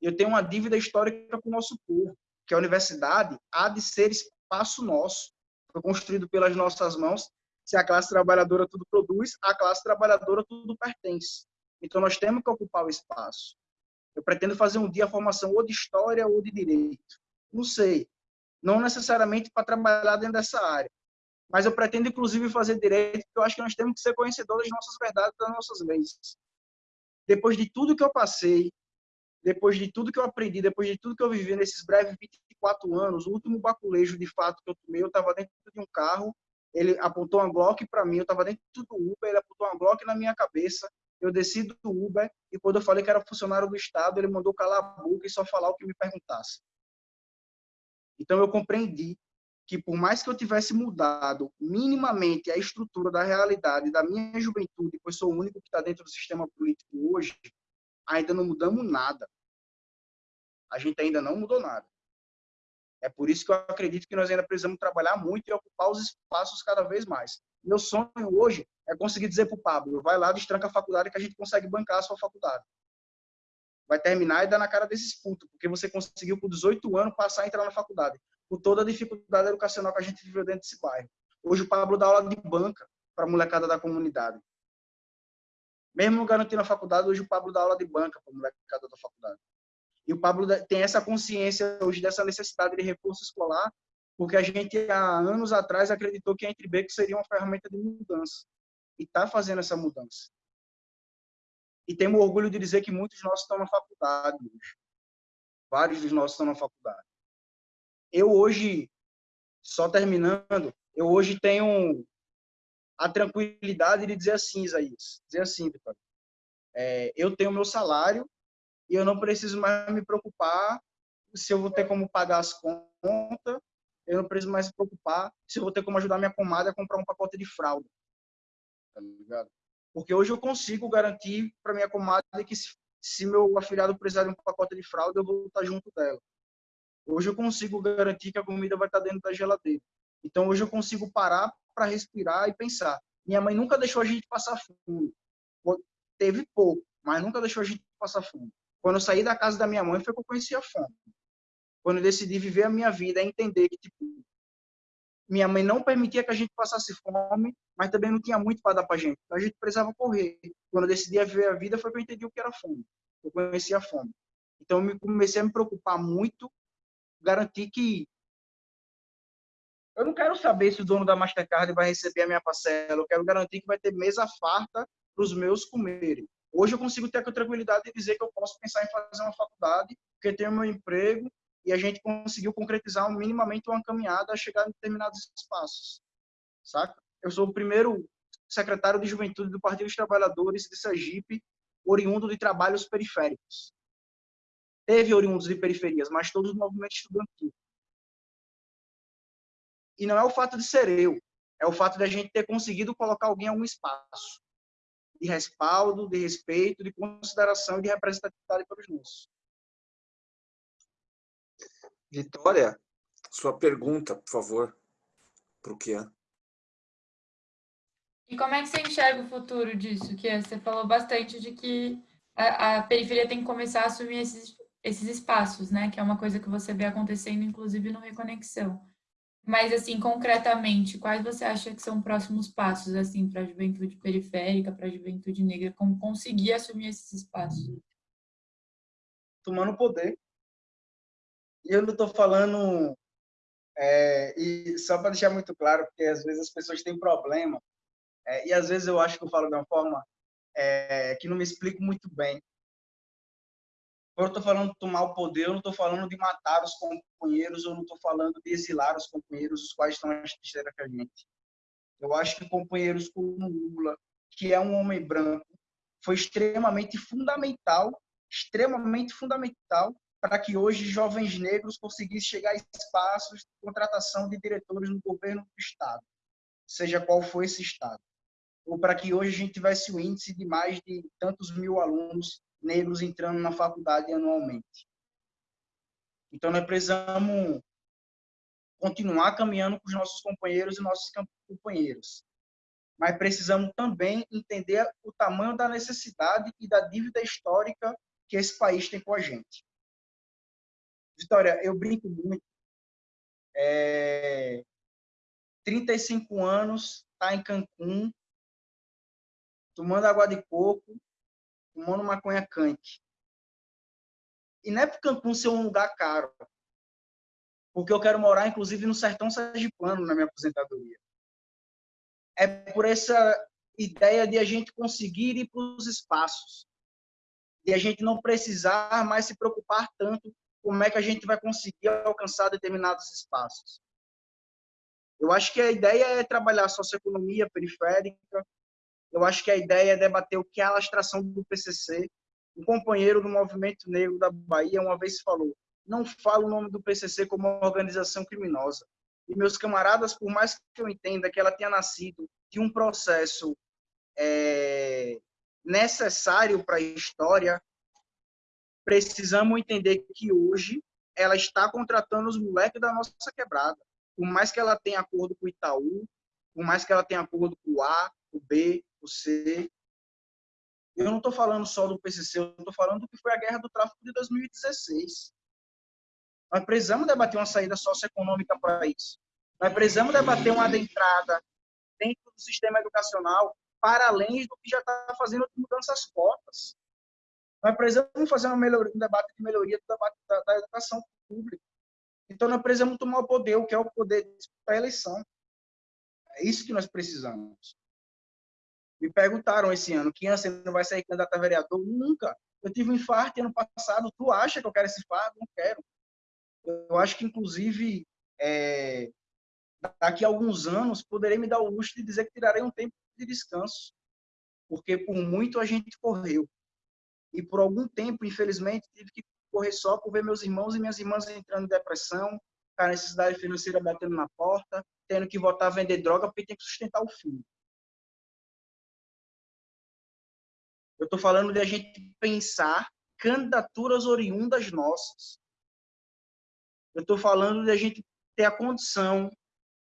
Eu tenho uma dívida histórica com o nosso povo, que a universidade há de ser espaço nosso, foi construído pelas nossas mãos. Se a classe trabalhadora tudo produz, a classe trabalhadora tudo pertence. Então nós temos que ocupar o espaço. Eu pretendo fazer um dia a formação ou de história ou de direito. Não sei. Não necessariamente para trabalhar dentro dessa área. Mas eu pretendo, inclusive, fazer direito, porque eu acho que nós temos que ser conhecedores das nossas verdades, das nossas leis. Depois de tudo que eu passei, depois de tudo que eu aprendi, depois de tudo que eu vivi nesses breves 24 anos, o último baculejo de fato que eu tomei, eu estava dentro de um carro, ele apontou uma Glock para mim, eu estava dentro do Uber, ele apontou uma Glock na minha cabeça, eu desci do Uber e quando eu falei que era funcionário do Estado, ele mandou calar a boca e só falar o que me perguntasse. Então eu compreendi que por mais que eu tivesse mudado minimamente a estrutura da realidade da minha juventude, pois sou o único que está dentro do sistema político hoje, ainda não mudamos nada. A gente ainda não mudou nada. É por isso que eu acredito que nós ainda precisamos trabalhar muito e ocupar os espaços cada vez mais. Meu sonho hoje é conseguir dizer para o Pablo, vai lá, destranca a faculdade que a gente consegue bancar a sua faculdade. Vai terminar e dar na cara desses putos, porque você conseguiu com 18 anos passar a entrar na faculdade, com toda a dificuldade educacional que a gente viveu dentro desse bairro. Hoje o Pablo dá aula de banca para a molecada da comunidade. Mesmo garantindo a faculdade, hoje o Pablo dá aula de banca para a molecada da faculdade. E o Pablo tem essa consciência hoje dessa necessidade de reforço escolar, porque a gente há anos atrás acreditou que a Entrebeco seria uma ferramenta de mudança. E está fazendo essa mudança. E temos orgulho de dizer que muitos de nós estão na faculdade hoje. Vários dos nossos estão na faculdade. Eu hoje, só terminando, eu hoje tenho a tranquilidade de dizer assim, Isaías, dizer assim, Vitória, é, eu tenho meu salário e eu não preciso mais me preocupar se eu vou ter como pagar as contas, eu não preciso mais me preocupar se eu vou ter como ajudar minha comadre a comprar um pacote de fralda, tá ligado? Porque hoje eu consigo garantir para minha comadre que se, se meu afilhado precisar de um pacote de fralda, eu vou estar junto dela. Hoje eu consigo garantir que a comida vai estar dentro da geladeira. Então hoje eu consigo parar para respirar e pensar. Minha mãe nunca deixou a gente passar fome. Teve pouco, mas nunca deixou a gente passar fome. Quando eu saí da casa da minha mãe foi que eu conheci a fome. Quando eu decidi viver a minha vida, é entender que tipo, minha mãe não permitia que a gente passasse fome, mas também não tinha muito para dar para a gente. Então a gente precisava correr. Quando eu decidi viver a vida, foi que eu entendi o que era fome. Eu conheci a fome. Então eu comecei a me preocupar muito, garantir que eu não quero saber se o dono da Mastercard vai receber a minha parcela. Eu quero garantir que vai ter mesa farta para os meus comerem. Hoje eu consigo ter a tranquilidade de dizer que eu posso pensar em fazer uma faculdade, porque tenho meu emprego e a gente conseguiu concretizar minimamente uma caminhada a chegar em determinados espaços, saca? Eu sou o primeiro secretário de juventude do Partido dos Trabalhadores de Sergipe, oriundo de trabalhos periféricos. Teve oriundos de periferias, mas todos do movimento estudantil. E não é o fato de ser eu, é o fato de a gente ter conseguido colocar alguém em algum espaço de respaldo, de respeito, de consideração e de representatividade para os nossos. Vitória, sua pergunta, por favor, para o Kian. E como é que você enxerga o futuro disso, Kian? Você falou bastante de que a, a, periferia tem que começar a assumir esses, esses espaços, né? Que é uma coisa que você vê acontecendo, inclusive, no Reconexão. Mas, assim, concretamente, quais você acha que são próximos passos, assim, para a juventude periférica, para a juventude negra, como conseguir assumir esses espaços? Tomando poder eu não estou falando, é, e só para deixar muito claro, porque às vezes as pessoas têm problema, é, e às vezes eu acho que eu falo de uma forma é, que não me explico muito bem. Quando eu estou falando de tomar o poder, eu não estou falando de matar os companheiros, eu não estou falando de exilar os companheiros, os quais estão mais trincheira que a gente. Eu acho que companheiros como Lula, que é um homem branco, foi extremamente fundamental, extremamente fundamental para que hoje jovens negros conseguissem chegar a espaços de contratação de diretores no governo do Estado, seja qual for esse Estado. Ou para que hoje a gente tivesse o índice de mais de tantos mil alunos negros entrando na faculdade anualmente. Então, nós precisamos continuar caminhando com os nossos companheiros e nossos companheiros. Mas precisamos também entender o tamanho da necessidade e da dívida histórica que esse país tem com a gente. Vitória, eu brinco muito. É, 35 anos, tá em Cancún, tomando água de coco, tomando maconha quente. E não é para Cancún ser um lugar caro, porque eu quero morar, inclusive, no sertão sergipano na minha aposentadoria. É por essa ideia de a gente conseguir ir para os espaços, de a gente não precisar mais se preocupar tanto como é que a gente vai conseguir alcançar determinados espaços. Eu acho que a ideia é trabalhar a socioeconomia periférica, eu acho que a ideia é debater o que é a alastração do PCC. Um companheiro do movimento negro da Bahia uma vez falou, não fala o nome do PCC como uma organização criminosa. E meus camaradas, por mais que eu entenda que ela tenha nascido de um processo é, necessário para a história, precisamos entender que hoje ela está contratando os moleques da nossa quebrada. Por mais que ela tenha acordo com o Itaú, por mais que ela tenha acordo com o A, o B, C. Eu não estou falando só do PCC, eu estou falando do que foi a guerra do tráfico de 2016. Nós precisamos debater uma saída socioeconômica para isso. Nós precisamos debater uma adentrada dentro do sistema educacional para além do que já está fazendo de mudanças cotas. Nós precisamos fazer uma melhoria, um debate de melhoria do debate da, da educação pública. Então, nós precisamos tomar o poder, o que é o poder de disputar a eleição. É isso que nós precisamos. Me perguntaram esse ano, que você não vai sair candidato a vereador? Nunca. Eu tive um infarto ano passado. Tu acha que eu quero esse infarto? Não quero. Eu acho que, inclusive, é, daqui a alguns anos, poderei me dar o luxo de dizer que tirarei um tempo de descanso. Porque, por muito, a gente correu. E por algum tempo, infelizmente, tive que correr só por ver meus irmãos e minhas irmãs entrando em depressão, com a necessidade financeira batendo na porta, tendo que voltar a vender droga porque tem que sustentar o filho. Eu estou falando de a gente pensar candidaturas oriundas nossas. Eu estou falando de a gente ter a condição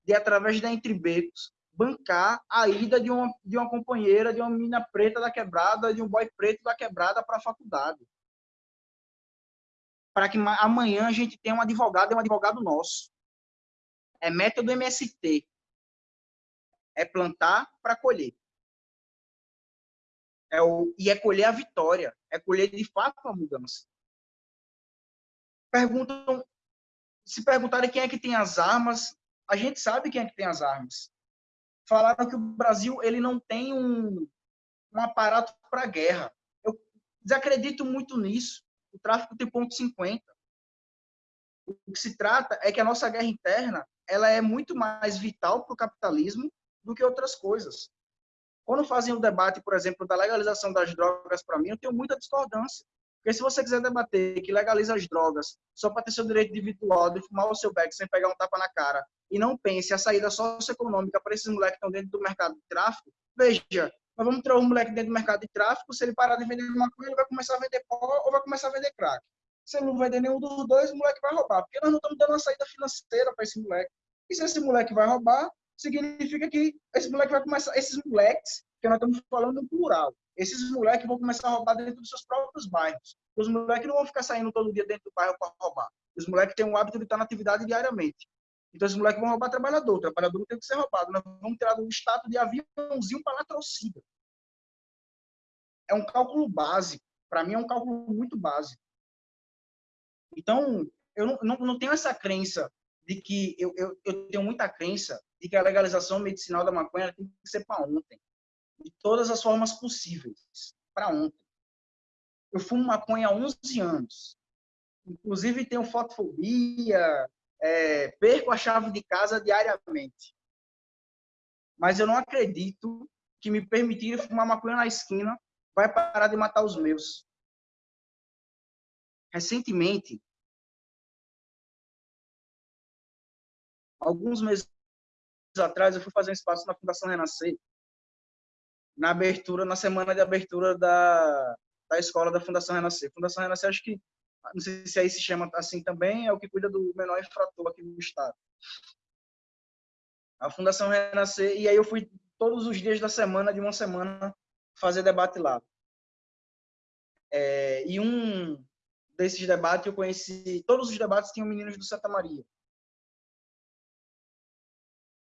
de, através da Entre Becos, bancar a ida de uma, de uma companheira, de uma menina preta da quebrada, de um boy preto da quebrada para a faculdade. Para que amanhã a gente tenha um advogado, é um advogado nosso. É método MST. É plantar para colher. É o, e é colher a vitória. É colher de fato a mudança. Perguntam, se perguntarem quem é que tem as armas, a gente sabe quem é que tem as armas falaram que o Brasil ele não tem um, um aparato para guerra. Eu desacredito muito nisso. O tráfico tem ponto 50. O que se trata é que a nossa guerra interna ela é muito mais vital para o capitalismo do que outras coisas. Quando fazem o um debate, por exemplo, da legalização das drogas, para mim, eu tenho muita discordância. Porque se você quiser debater que legaliza as drogas só para ter seu direito individual de fumar o seu beck sem pegar um tapa na cara e não pense a saída socioeconômica para esses moleques que estão dentro do mercado de tráfico, veja, nós vamos ter um moleque dentro do mercado de tráfico, se ele parar de vender maconha, ele vai começar a vender pó ou vai começar a vender crack. Se ele não vender nenhum dos dois, o moleque vai roubar, porque nós não estamos dando uma saída financeira para esse moleque. E se esse moleque vai roubar, significa que esse moleque vai começar, esses moleques, que nós estamos falando no plural, esses moleques vão começar a roubar dentro dos seus próprios bairros. Os moleques não vão ficar saindo todo dia dentro do bairro para roubar. Os moleques têm o hábito de estar na atividade diariamente. Então, os moleques vão roubar trabalhador. O trabalhador não tem que ser roubado. Nós vamos tirar do status de aviãozinho para latrocínio. É um cálculo básico. Para mim, é um cálculo muito básico. Então, eu não, não, não tenho essa crença de que... Eu, eu, eu tenho muita crença de que a legalização medicinal da maconha tem que ser para ontem de todas as formas possíveis, para ontem. Eu fumo maconha há 11 anos. Inclusive, tenho fotofobia, é, perco a chave de casa diariamente. Mas eu não acredito que me permitir fumar maconha na esquina vai parar de matar os meus. Recentemente, alguns meses atrás, eu fui fazer um espaço na Fundação Renascer na abertura, na semana de abertura da, da escola da Fundação Renascer. Fundação Renascer, acho que, não sei se aí se chama assim também, é o que cuida do menor infrator aqui no estado. A Fundação Renascer, e aí eu fui todos os dias da semana, de uma semana, fazer debate lá. É, e um desses debates eu conheci, todos os debates tinham meninos do Santa Maria.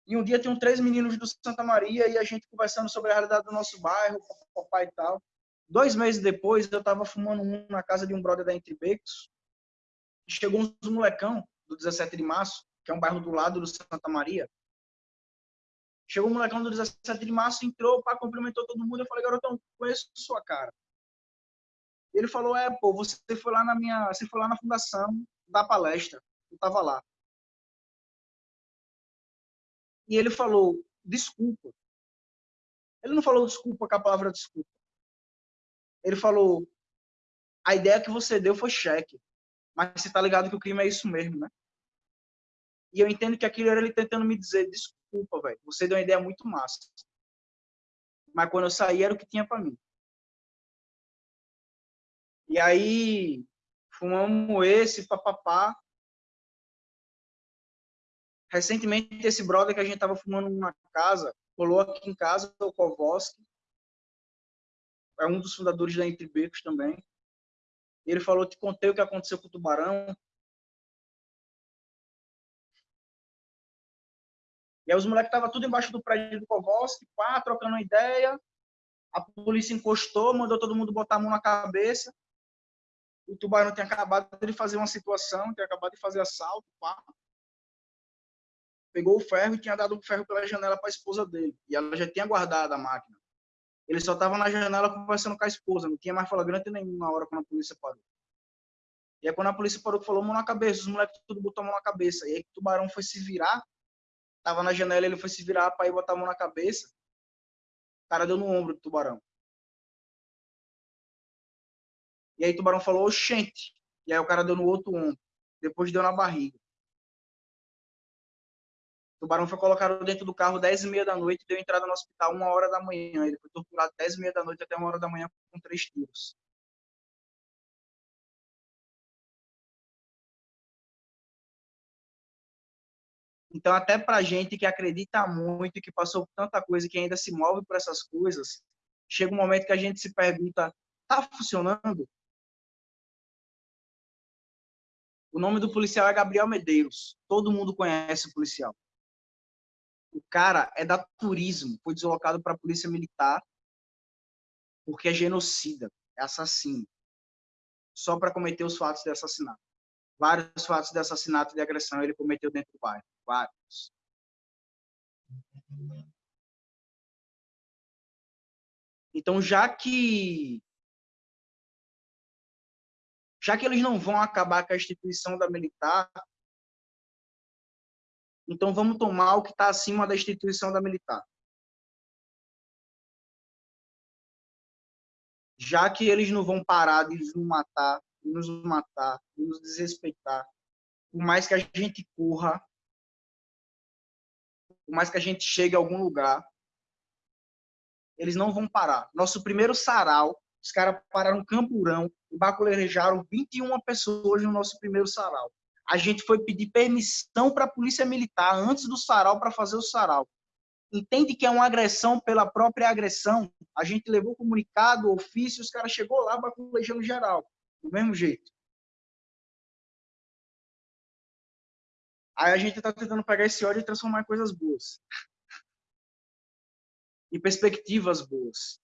E um dia tinham três meninos do Santa Maria e a gente conversando sobre a realidade do nosso bairro, papai e tal. Dois meses depois, eu estava fumando um na casa de um brother da Entre Becos. Chegou uns molecão do 17 de março, que é um bairro do lado do Santa Maria. Chegou um molecão do 17 de março, entrou, pá, cumprimentou todo mundo. Eu falei, garotão, conheço sua cara. Ele falou, é, pô, você foi lá na minha, você foi lá na fundação da palestra. Eu tava lá. E ele falou, desculpa. Ele não falou desculpa com a palavra desculpa. Ele falou, a ideia que você deu foi cheque. Mas você tá ligado que o crime é isso mesmo, né? E eu entendo que aquilo era ele tentando me dizer, desculpa, velho, você deu uma ideia muito massa. Mas quando eu saí era o que tinha para mim. E aí, fumamos esse, papapá. Recentemente, esse brother que a gente tava fumando numa casa, colou aqui em casa, o Kovoski, é um dos fundadores da Entre Becos também. Ele falou, te contei o que aconteceu com o tubarão. E aí os moleques estavam tudo embaixo do prédio do Kovoski, pá, trocando ideia. A polícia encostou, mandou todo mundo botar a mão na cabeça. O tubarão tinha acabado de fazer uma situação, tinha acabado de fazer assalto, pá pegou o ferro e tinha dado o ferro pela janela para a esposa dele. E ela já tinha guardado a máquina. Ele só estava na janela conversando com a esposa, não tinha mais flagrante nenhum na hora quando a polícia parou. E aí quando a polícia parou, falou mão na cabeça, os moleques tudo botou a mão na cabeça. E aí o tubarão foi se virar, tava na janela, ele foi se virar para ir botar a mão na cabeça. O cara deu no ombro do tubarão. E aí o tubarão falou, oxente. E aí o cara deu no outro ombro. Depois deu na barriga. O tubarão foi colocado dentro do carro 10 e meia da noite e deu entrada no hospital uma hora da manhã. Ele foi torturado 10 e meia da noite até uma hora da manhã com três tiros. Então, até para gente que acredita muito, que passou por tanta coisa, que ainda se move por essas coisas, chega um momento que a gente se pergunta: tá funcionando? O nome do policial é Gabriel Medeiros. Todo mundo conhece o policial. O cara é da turismo, foi deslocado para a polícia militar porque é genocida, é assassino, só para cometer os fatos de assassinato. Vários fatos de assassinato e de agressão ele cometeu dentro do bairro, vários. Então, já que já que eles não vão acabar com a instituição da militar, Então vamos tomar o que está acima da instituição da militar. Já que eles não vão parar de nos matar, de nos matar, de nos desrespeitar, por mais que a gente corra, por mais que a gente chegue a algum lugar, eles não vão parar. Nosso primeiro sarau, os caras pararam no Campurão e baculejaram 21 pessoas no nosso primeiro sarau. A gente foi pedir permissão para a polícia militar antes do sarau para fazer o sarau. Entende que é uma agressão pela própria agressão? A gente levou comunicado, ofício, os caras chegou lá baculejando geral, do mesmo jeito. Aí a gente está tentando pegar esse ódio e transformar em coisas boas. <laughs> em perspectivas boas.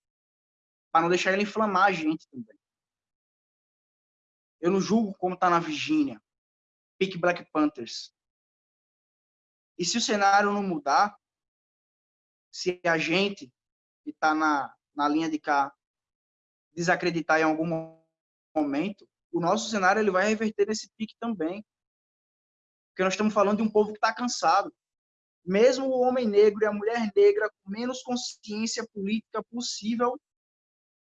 Para não deixar ele inflamar a gente também. Eu não julgo como está na Virgínia. Pick Black Panthers. E se o cenário não mudar, se a gente que está na, na linha de cá desacreditar em algum momento, o nosso cenário ele vai reverter nesse pique também. Porque nós estamos falando de um povo que está cansado. Mesmo o homem negro e a mulher negra com menos consciência política possível,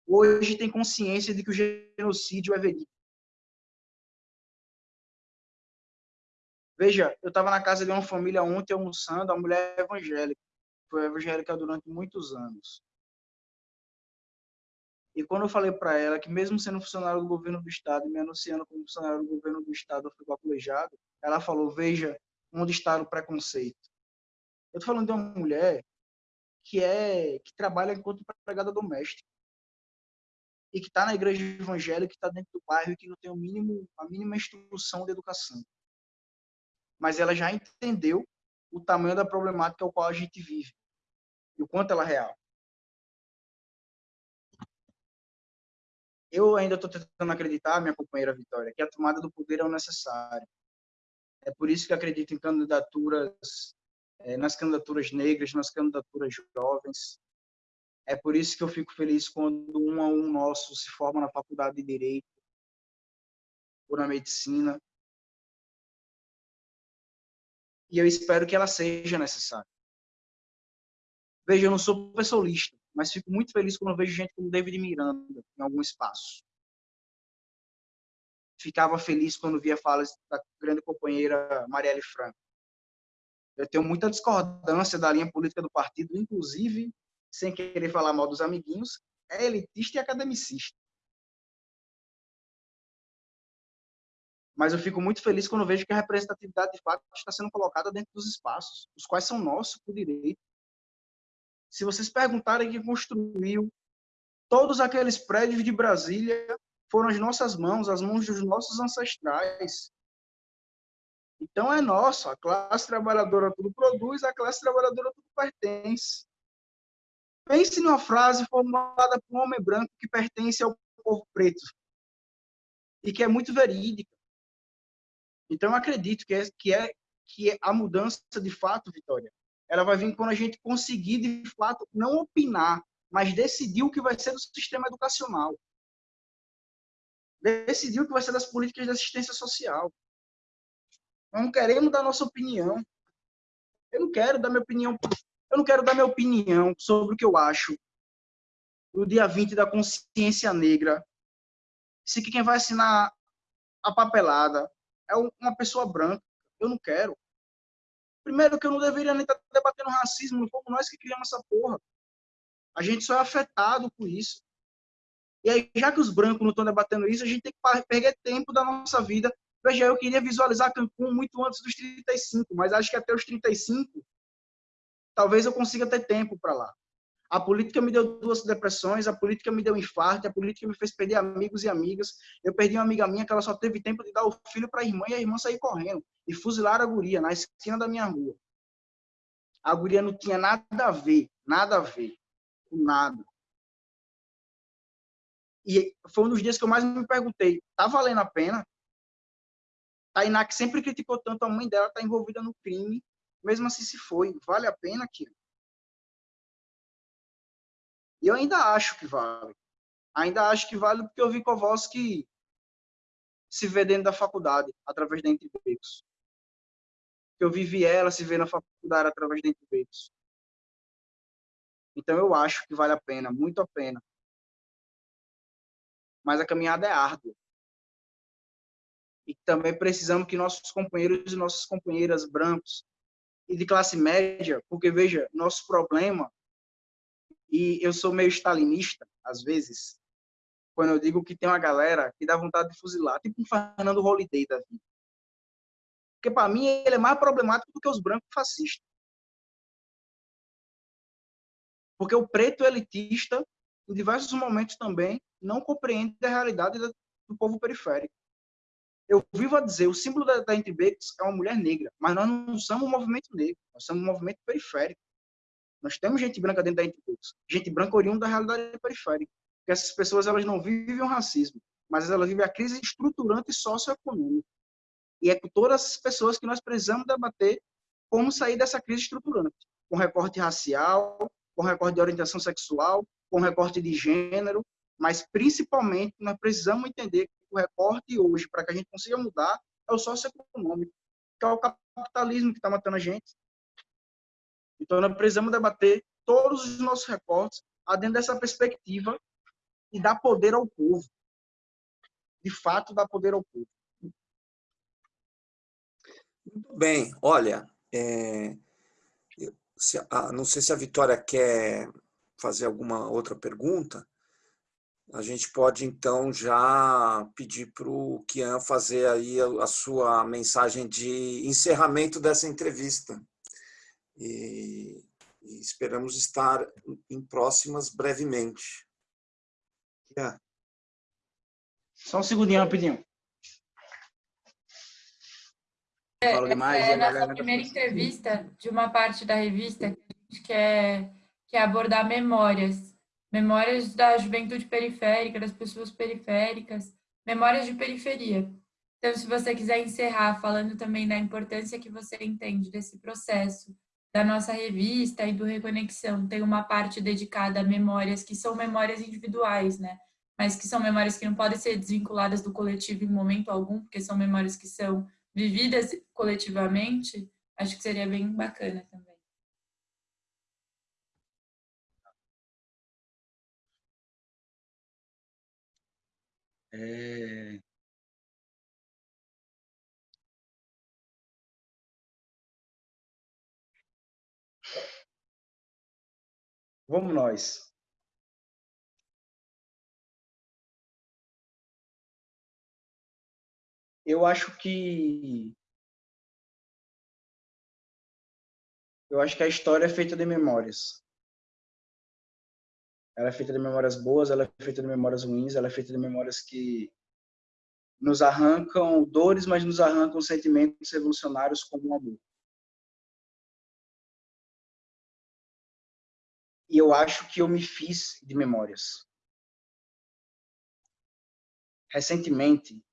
hoje tem consciência de que o genocídio é verídico. Veja, eu estava na casa de uma família ontem almoçando, a mulher é evangélica. Foi evangélica durante muitos anos. E quando eu falei para ela que mesmo sendo funcionário do governo do estado, me anunciando como funcionário do governo do estado, eu fui baculejado, ela falou, veja onde está o preconceito. Eu estou falando de uma mulher que é que trabalha enquanto empregada doméstica e que está na igreja evangélica, que está dentro do bairro e que não tem o mínimo, a mínima instrução de educação mas ela já entendeu o tamanho da problemática ao qual a gente vive e o quanto ela é real. Eu ainda estou tentando acreditar, minha companheira Vitória, que a tomada do poder é o necessário. É por isso que acredito em candidaturas, é, nas candidaturas negras, nas candidaturas jovens. É por isso que eu fico feliz quando um a um nosso se forma na faculdade de Direito ou na Medicina, e eu espero que ela seja necessária. Veja, eu não sou pessoalista, mas fico muito feliz quando vejo gente como David Miranda em algum espaço. Ficava feliz quando via falas da grande companheira Marielle Franco. Eu tenho muita discordância da linha política do partido, inclusive, sem querer falar mal dos amiguinhos, é elitista e academicista. Mas eu fico muito feliz quando vejo que a representatividade de fato está sendo colocada dentro dos espaços, os quais são nossos por direito. Se vocês perguntarem quem construiu todos aqueles prédios de Brasília, foram as nossas mãos, as mãos dos nossos ancestrais. Então é nosso, a classe trabalhadora tudo produz, a classe trabalhadora tudo pertence. Pense numa frase formulada por um homem branco que pertence ao povo preto e que é muito verídica. Então, eu acredito que é, que é que é a mudança de fato, Vitória, ela vai vir quando a gente conseguir de fato não opinar, mas decidir o que vai ser do sistema educacional. Decidir o que vai ser das políticas de assistência social. Não queremos dar nossa opinião. Eu não quero dar minha opinião. Eu não quero dar minha opinião sobre o que eu acho no dia 20 da consciência negra. Se quem vai assinar a papelada é uma pessoa branca. Eu não quero. Primeiro que eu não deveria nem estar debatendo racismo, não fomos nós que criamos essa porra. A gente só é afetado por isso. E aí, já que os brancos não estão debatendo isso, a gente tem que perder tempo da nossa vida. Veja, eu queria visualizar Cancún muito antes dos 35, mas acho que até os 35, talvez eu consiga ter tempo para lá. A política me deu duas depressões, a política me deu infarto, a política me fez perder amigos e amigas. Eu perdi uma amiga minha que ela só teve tempo de dar o filho para a irmã e a irmã sair correndo e fuzilar a guria na esquina da minha rua. A guria não tinha nada a ver, nada a ver, com nada. E foi um dos dias que eu mais me perguntei, tá valendo a pena? Tainá, que sempre criticou tanto a mãe dela, tá envolvida no crime, mesmo assim se foi. Vale a pena, Kira? E eu ainda acho que vale. Ainda acho que vale porque eu vi que se vê dentro da faculdade, através da Entre Becos. eu vivi ela se ver na faculdade através de Incubeiros. Então eu acho que vale a pena, muito a pena. Mas a caminhada é árdua. E também precisamos que nossos companheiros e nossas companheiras brancos e de classe média, porque veja, nosso problema, e eu sou meio stalinista, às vezes, quando eu digo que tem uma galera que dá vontade de fuzilar, tipo um Fernando Holiday da vida. Porque, para mim, ele é mais problemático do que os brancos fascistas. Porque o preto elitista, em diversos momentos também, não compreende a realidade do povo periférico. Eu vivo a dizer, o símbolo da, da Entrebex é uma mulher negra, mas nós não somos um movimento negro, nós somos um movimento periférico. Nós temos gente branca dentro da Entrebex, gente branca oriunda da realidade periférica. Porque essas pessoas elas não vivem o racismo, mas elas vivem a crise estruturante socioeconômica. E é com todas as pessoas que nós precisamos debater como sair dessa crise estruturante, com recorte racial, com recorte de orientação sexual, com recorte de gênero, mas principalmente nós precisamos entender que o recorte hoje, para que a gente consiga mudar, é o socioeconômico, que é o capitalismo que está matando a gente. Então nós precisamos debater todos os nossos recortes dentro dessa perspectiva e dar poder ao povo. De fato, dar poder ao povo. Muito bem. Olha, é, se, não sei se a Vitória quer fazer alguma outra pergunta. A gente pode, então, já pedir para o Kian fazer aí a sua mensagem de encerramento dessa entrevista. E, e esperamos estar em próximas brevemente. Kian. Só um segundinho, rapidinho. É, demais, é, é nossa primeira entrevista de uma parte da revista que a gente quer, quer abordar memórias. Memórias da juventude periférica, das pessoas periféricas, memórias de periferia. Então, se você quiser encerrar falando também da importância que você entende desse processo, da nossa revista e do Reconexão, tem uma parte dedicada a memórias que são memórias individuais, né? Mas que são memórias que não podem ser desvinculadas do coletivo em momento algum, porque são memórias que são vividas coletivamente, acho que seria bem bacana também. É... Vamos nós. eu acho que eu acho que a história é feita de memórias. Ela é feita de memórias boas, ela é feita de memórias ruins, ela é feita de memórias que nos arrancam dores, mas nos arrancam sentimentos revolucionários como o amor. E eu acho que eu me fiz de memórias. Recentemente,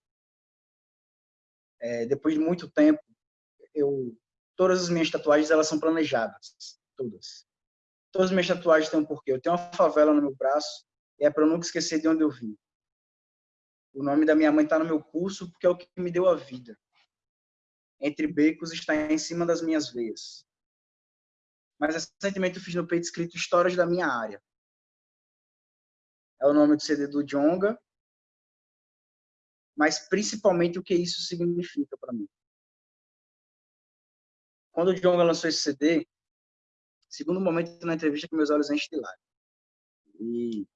é, depois de muito tempo, eu todas as minhas tatuagens elas são planejadas, todas. Todas as minhas tatuagens têm um porquê. Eu tenho uma favela no meu braço e é para eu nunca esquecer de onde eu vim. O nome da minha mãe está no meu pulso porque é o que me deu a vida. Entre becos está em cima das minhas veias. Mas recentemente eu fiz no peito escrito Histórias da Minha Área. É o nome do CD do Jonga mas principalmente o que isso significa para mim. Quando o Jonga lançou esse CD, segundo momento na entrevista que meus olhos enchem de. E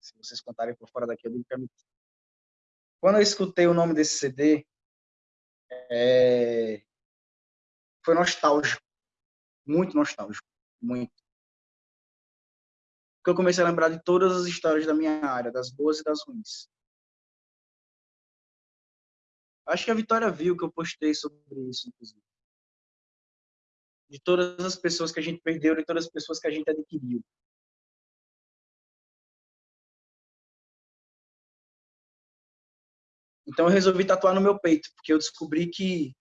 se vocês contarem por fora daqui, eu digo que é. Quando eu escutei o nome desse CD, é... foi nostálgico. Muito nostálgico. Muito. Porque eu comecei a lembrar de todas as histórias da minha área, das boas e das ruins. Acho que a Vitória viu que eu postei sobre isso, inclusive. De todas as pessoas que a gente perdeu e todas as pessoas que a gente adquiriu. Então eu resolvi tatuar no meu peito, porque eu descobri que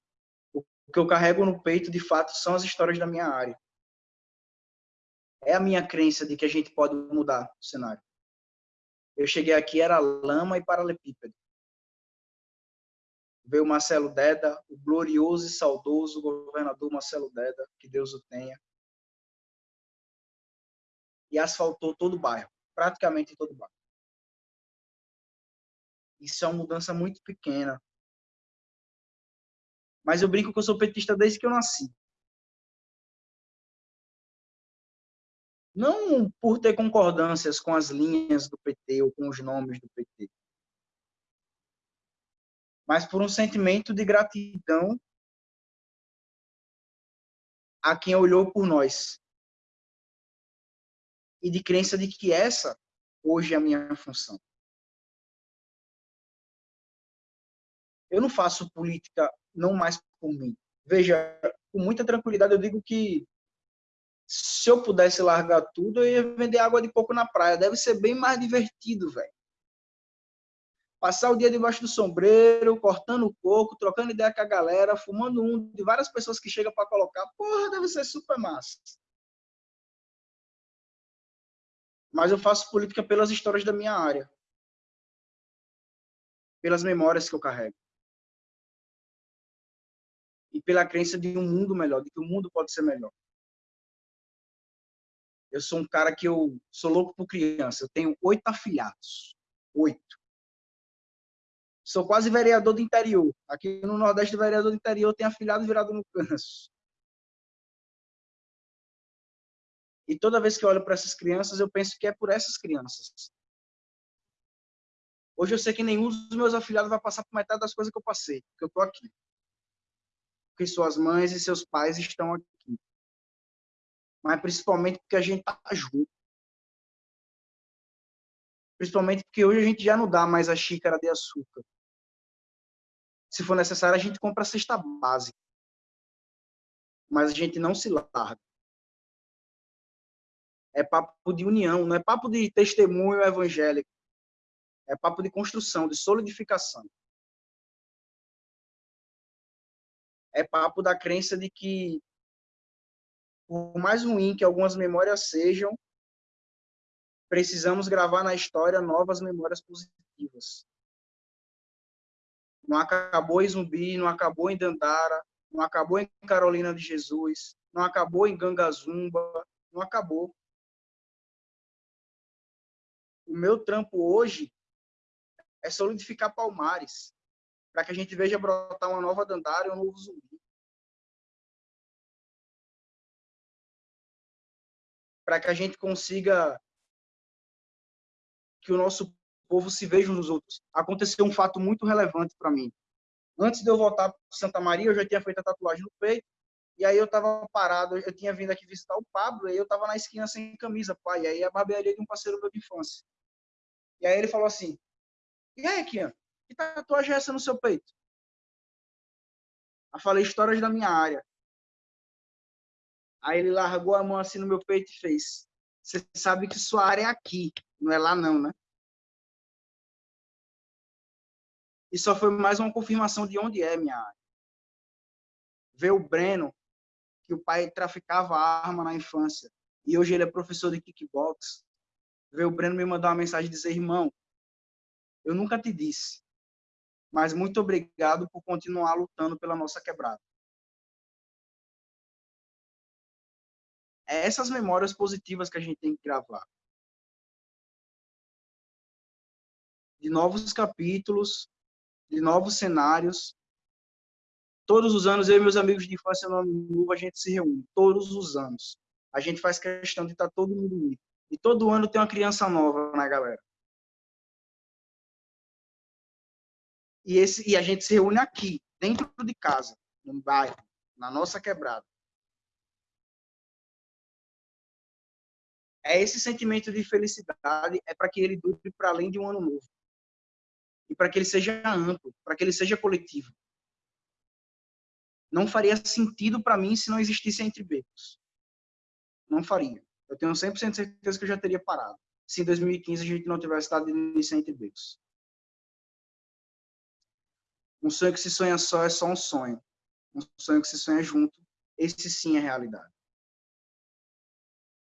o que eu carrego no peito, de fato, são as histórias da minha área. É a minha crença de que a gente pode mudar o cenário. Eu cheguei aqui, era lama e paralelepípedo veio Marcelo Deda, o glorioso e saudoso governador Marcelo Deda, que Deus o tenha, e asfaltou todo o bairro, praticamente todo o bairro. Isso é uma mudança muito pequena. Mas eu brinco que eu sou petista desde que eu nasci. Não por ter concordâncias com as linhas do PT ou com os nomes do PT, mas por um sentimento de gratidão a quem olhou por nós. E de crença de que essa hoje é a minha função. Eu não faço política não mais por mim. Veja, com muita tranquilidade eu digo que se eu pudesse largar tudo, eu ia vender água de coco na praia. Deve ser bem mais divertido, velho passar o dia debaixo do sombreiro, cortando o coco, trocando ideia com a galera, fumando um de várias pessoas que chegam para colocar. Porra, deve ser super massa. Mas eu faço política pelas histórias da minha área. Pelas memórias que eu carrego. E pela crença de um mundo melhor, de que o mundo pode ser melhor. Eu sou um cara que eu sou louco por criança. Eu tenho oito afilhados. Oito sou quase vereador do interior. Aqui no Nordeste, vereador do interior tem afilhado virado no canso. E toda vez que eu olho para essas crianças, eu penso que é por essas crianças. Hoje eu sei que nenhum dos meus afilhados vai passar por metade das coisas que eu passei, porque eu estou aqui. Porque suas mães e seus pais estão aqui. Mas principalmente porque a gente está junto. Principalmente porque hoje a gente já não dá mais a xícara de açúcar. Se for necessário, a gente compra a cesta básica. Mas a gente não se larga. É papo de união, não é papo de testemunho evangélico. É papo de construção, de solidificação. É papo da crença de que, por mais ruim que algumas memórias sejam, precisamos gravar na história novas memórias positivas. Não acabou em Zumbi, não acabou em Dandara, não acabou em Carolina de Jesus, não acabou em Gangazumba, não acabou. O meu trampo hoje é solidificar Palmares, para que a gente veja brotar uma nova Dandara um novo Zumbi. Para que a gente consiga que o nosso povo se veja nos outros. Aconteceu um fato muito relevante para mim. Antes de eu voltar para Santa Maria, eu já tinha feito a tatuagem no peito, e aí eu estava parado, eu tinha vindo aqui visitar o Pablo, e eu estava na esquina sem camisa, pai, e aí a barbearia de um parceiro meu de infância. E aí ele falou assim, e aí, Kian, que tatuagem é essa no seu peito? Eu falei, histórias da minha área. Aí ele largou a mão assim no meu peito e fez, você sabe que sua área é aqui, não é lá não, né? E só foi mais uma confirmação de onde é minha área. Ver o Breno, que o pai traficava arma na infância, e hoje ele é professor de kickbox. Ver o Breno me mandar uma mensagem e dizer, irmão, eu nunca te disse, mas muito obrigado por continuar lutando pela nossa quebrada. É essas memórias positivas que a gente tem que gravar. De novos capítulos, de novos cenários. Todos os anos, eu e meus amigos de infância no Ano Novo, a gente se reúne. Todos os anos. A gente faz questão de estar todo mundo unido. E todo ano tem uma criança nova na galera. E, esse, e a gente se reúne aqui, dentro de casa, no bairro, na nossa quebrada. É esse sentimento de felicidade, é para que ele dure para além de um ano novo e para que ele seja amplo, para que ele seja coletivo. Não faria sentido para mim se não existisse entre becos. Não faria. Eu tenho 100% de certeza que eu já teria parado. Se em 2015 a gente não tivesse dado início entre becos. Um sonho que se sonha só é só um sonho. Um sonho que se sonha junto, esse sim é realidade.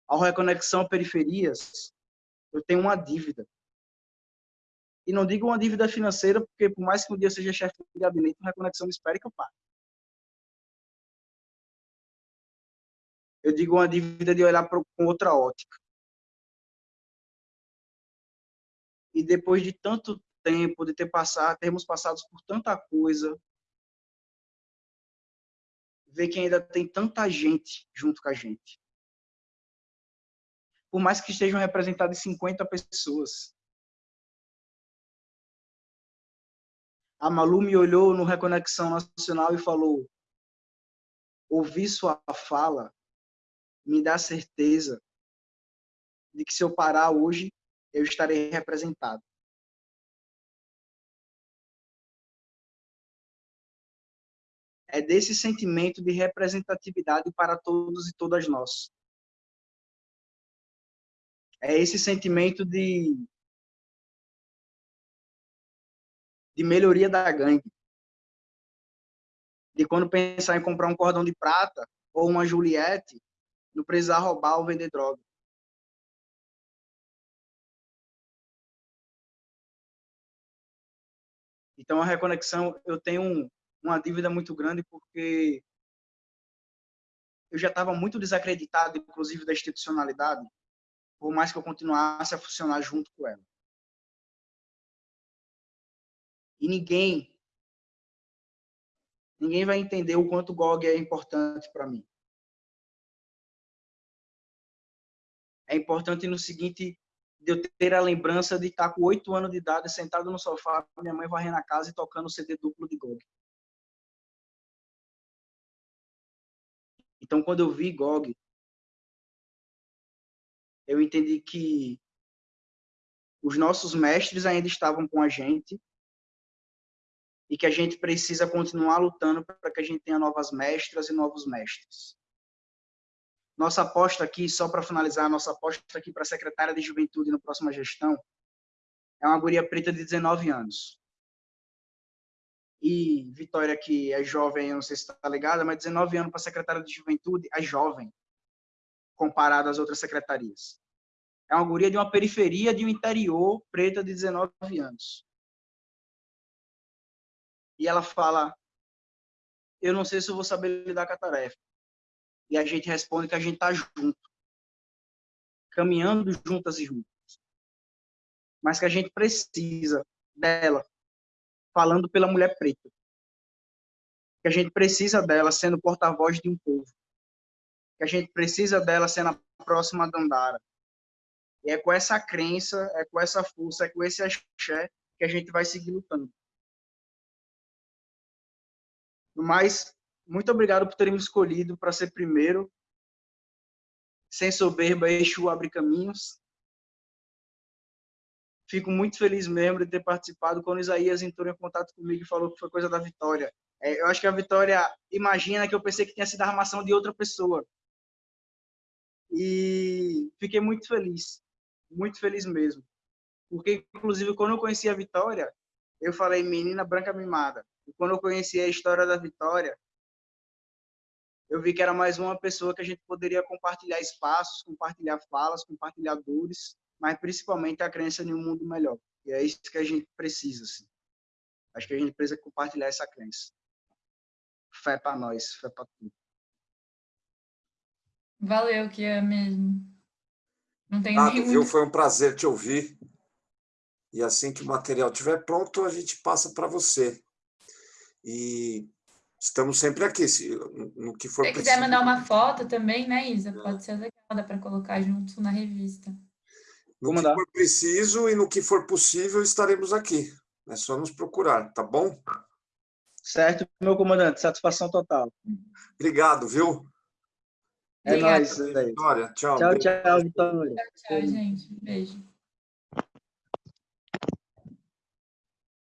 Ao reconexão periferias, eu tenho uma dívida E não digo uma dívida financeira, porque por mais que um dia eu seja chefe de gabinete, a reconexão me espere que eu pague. Eu digo uma dívida de olhar com outra ótica. E depois de tanto tempo, de ter passado, termos passado por tanta coisa, ver que ainda tem tanta gente junto com a gente. Por mais que estejam representadas 50 pessoas. A Malu me olhou no Reconexão Nacional e falou: ouvir sua fala me dá certeza de que se eu parar hoje, eu estarei representado. É desse sentimento de representatividade para todos e todas nós. É esse sentimento de, de melhoria da gangue. De quando pensar em comprar um cordão de prata ou uma Juliette, não precisar roubar ou vender droga. Então, a reconexão, eu tenho uma dívida muito grande porque eu já estava muito desacreditado, inclusive, da institucionalidade, por mais que eu continuasse a funcionar junto com ela. E ninguém, ninguém vai entender o quanto o GOG é importante para mim. É importante no seguinte, de eu ter a lembrança de estar com oito anos de idade, sentado no sofá, minha mãe varrendo a casa e tocando o CD duplo de GOG. Então, quando eu vi GOG, eu entendi que os nossos mestres ainda estavam com a gente e que a gente precisa continuar lutando para que a gente tenha novas mestras e novos mestres. Nossa aposta aqui, só para finalizar, nossa aposta aqui para a secretária de Juventude na próxima gestão é uma guria preta de 19 anos. E Vitória, que é jovem, eu não sei se está ligada, mas 19 anos para secretária de Juventude é jovem, comparado às outras secretarias. É uma guria de uma periferia de um interior, preta de 19 anos. E ela fala, eu não sei se eu vou saber lidar com a tarefa e a gente responde que a gente está junto, caminhando juntas e juntos. Mas que a gente precisa dela, falando pela mulher preta. Que a gente precisa dela sendo porta-voz de um povo. Que a gente precisa dela sendo a próxima Dandara. E é com essa crença, é com essa força, é com esse axé que a gente vai seguir lutando. Mas muito obrigado por terem me escolhido para ser primeiro. Sem soberba, Exu abre caminhos. Fico muito feliz mesmo de ter participado quando Isaías entrou em contato comigo e falou que foi coisa da Vitória. É, eu acho que a Vitória imagina que eu pensei que tinha sido a armação de outra pessoa. E fiquei muito feliz, muito feliz mesmo. Porque, inclusive, quando eu conheci a Vitória, eu falei menina branca mimada. E quando eu conheci a história da Vitória, eu vi que era mais uma pessoa que a gente poderia compartilhar espaços, compartilhar falas, compartilhar dores, mas principalmente a crença em um mundo melhor. E é isso que a gente precisa. Assim. Acho que a gente precisa compartilhar essa crença. Fé para nós, fé para tudo. É Valeu, que é mesmo. Não tem ah, nenhum... viu? Foi um prazer te ouvir. E assim que o material estiver pronto, a gente passa para você. E estamos sempre aqui, se, no que for Se quiser mandar uma foto também, né, Isa? É. Pode ser legal, dá para colocar junto na revista. No Vou que mandar. for preciso e no que for possível, estaremos aqui. É só nos procurar, tá bom? Certo, meu comandante. Satisfação total. Obrigado, viu? É nóis. Vitória, tchau. Tchau, tchau, Vitória. Tchau, tchau, gente. Beijo.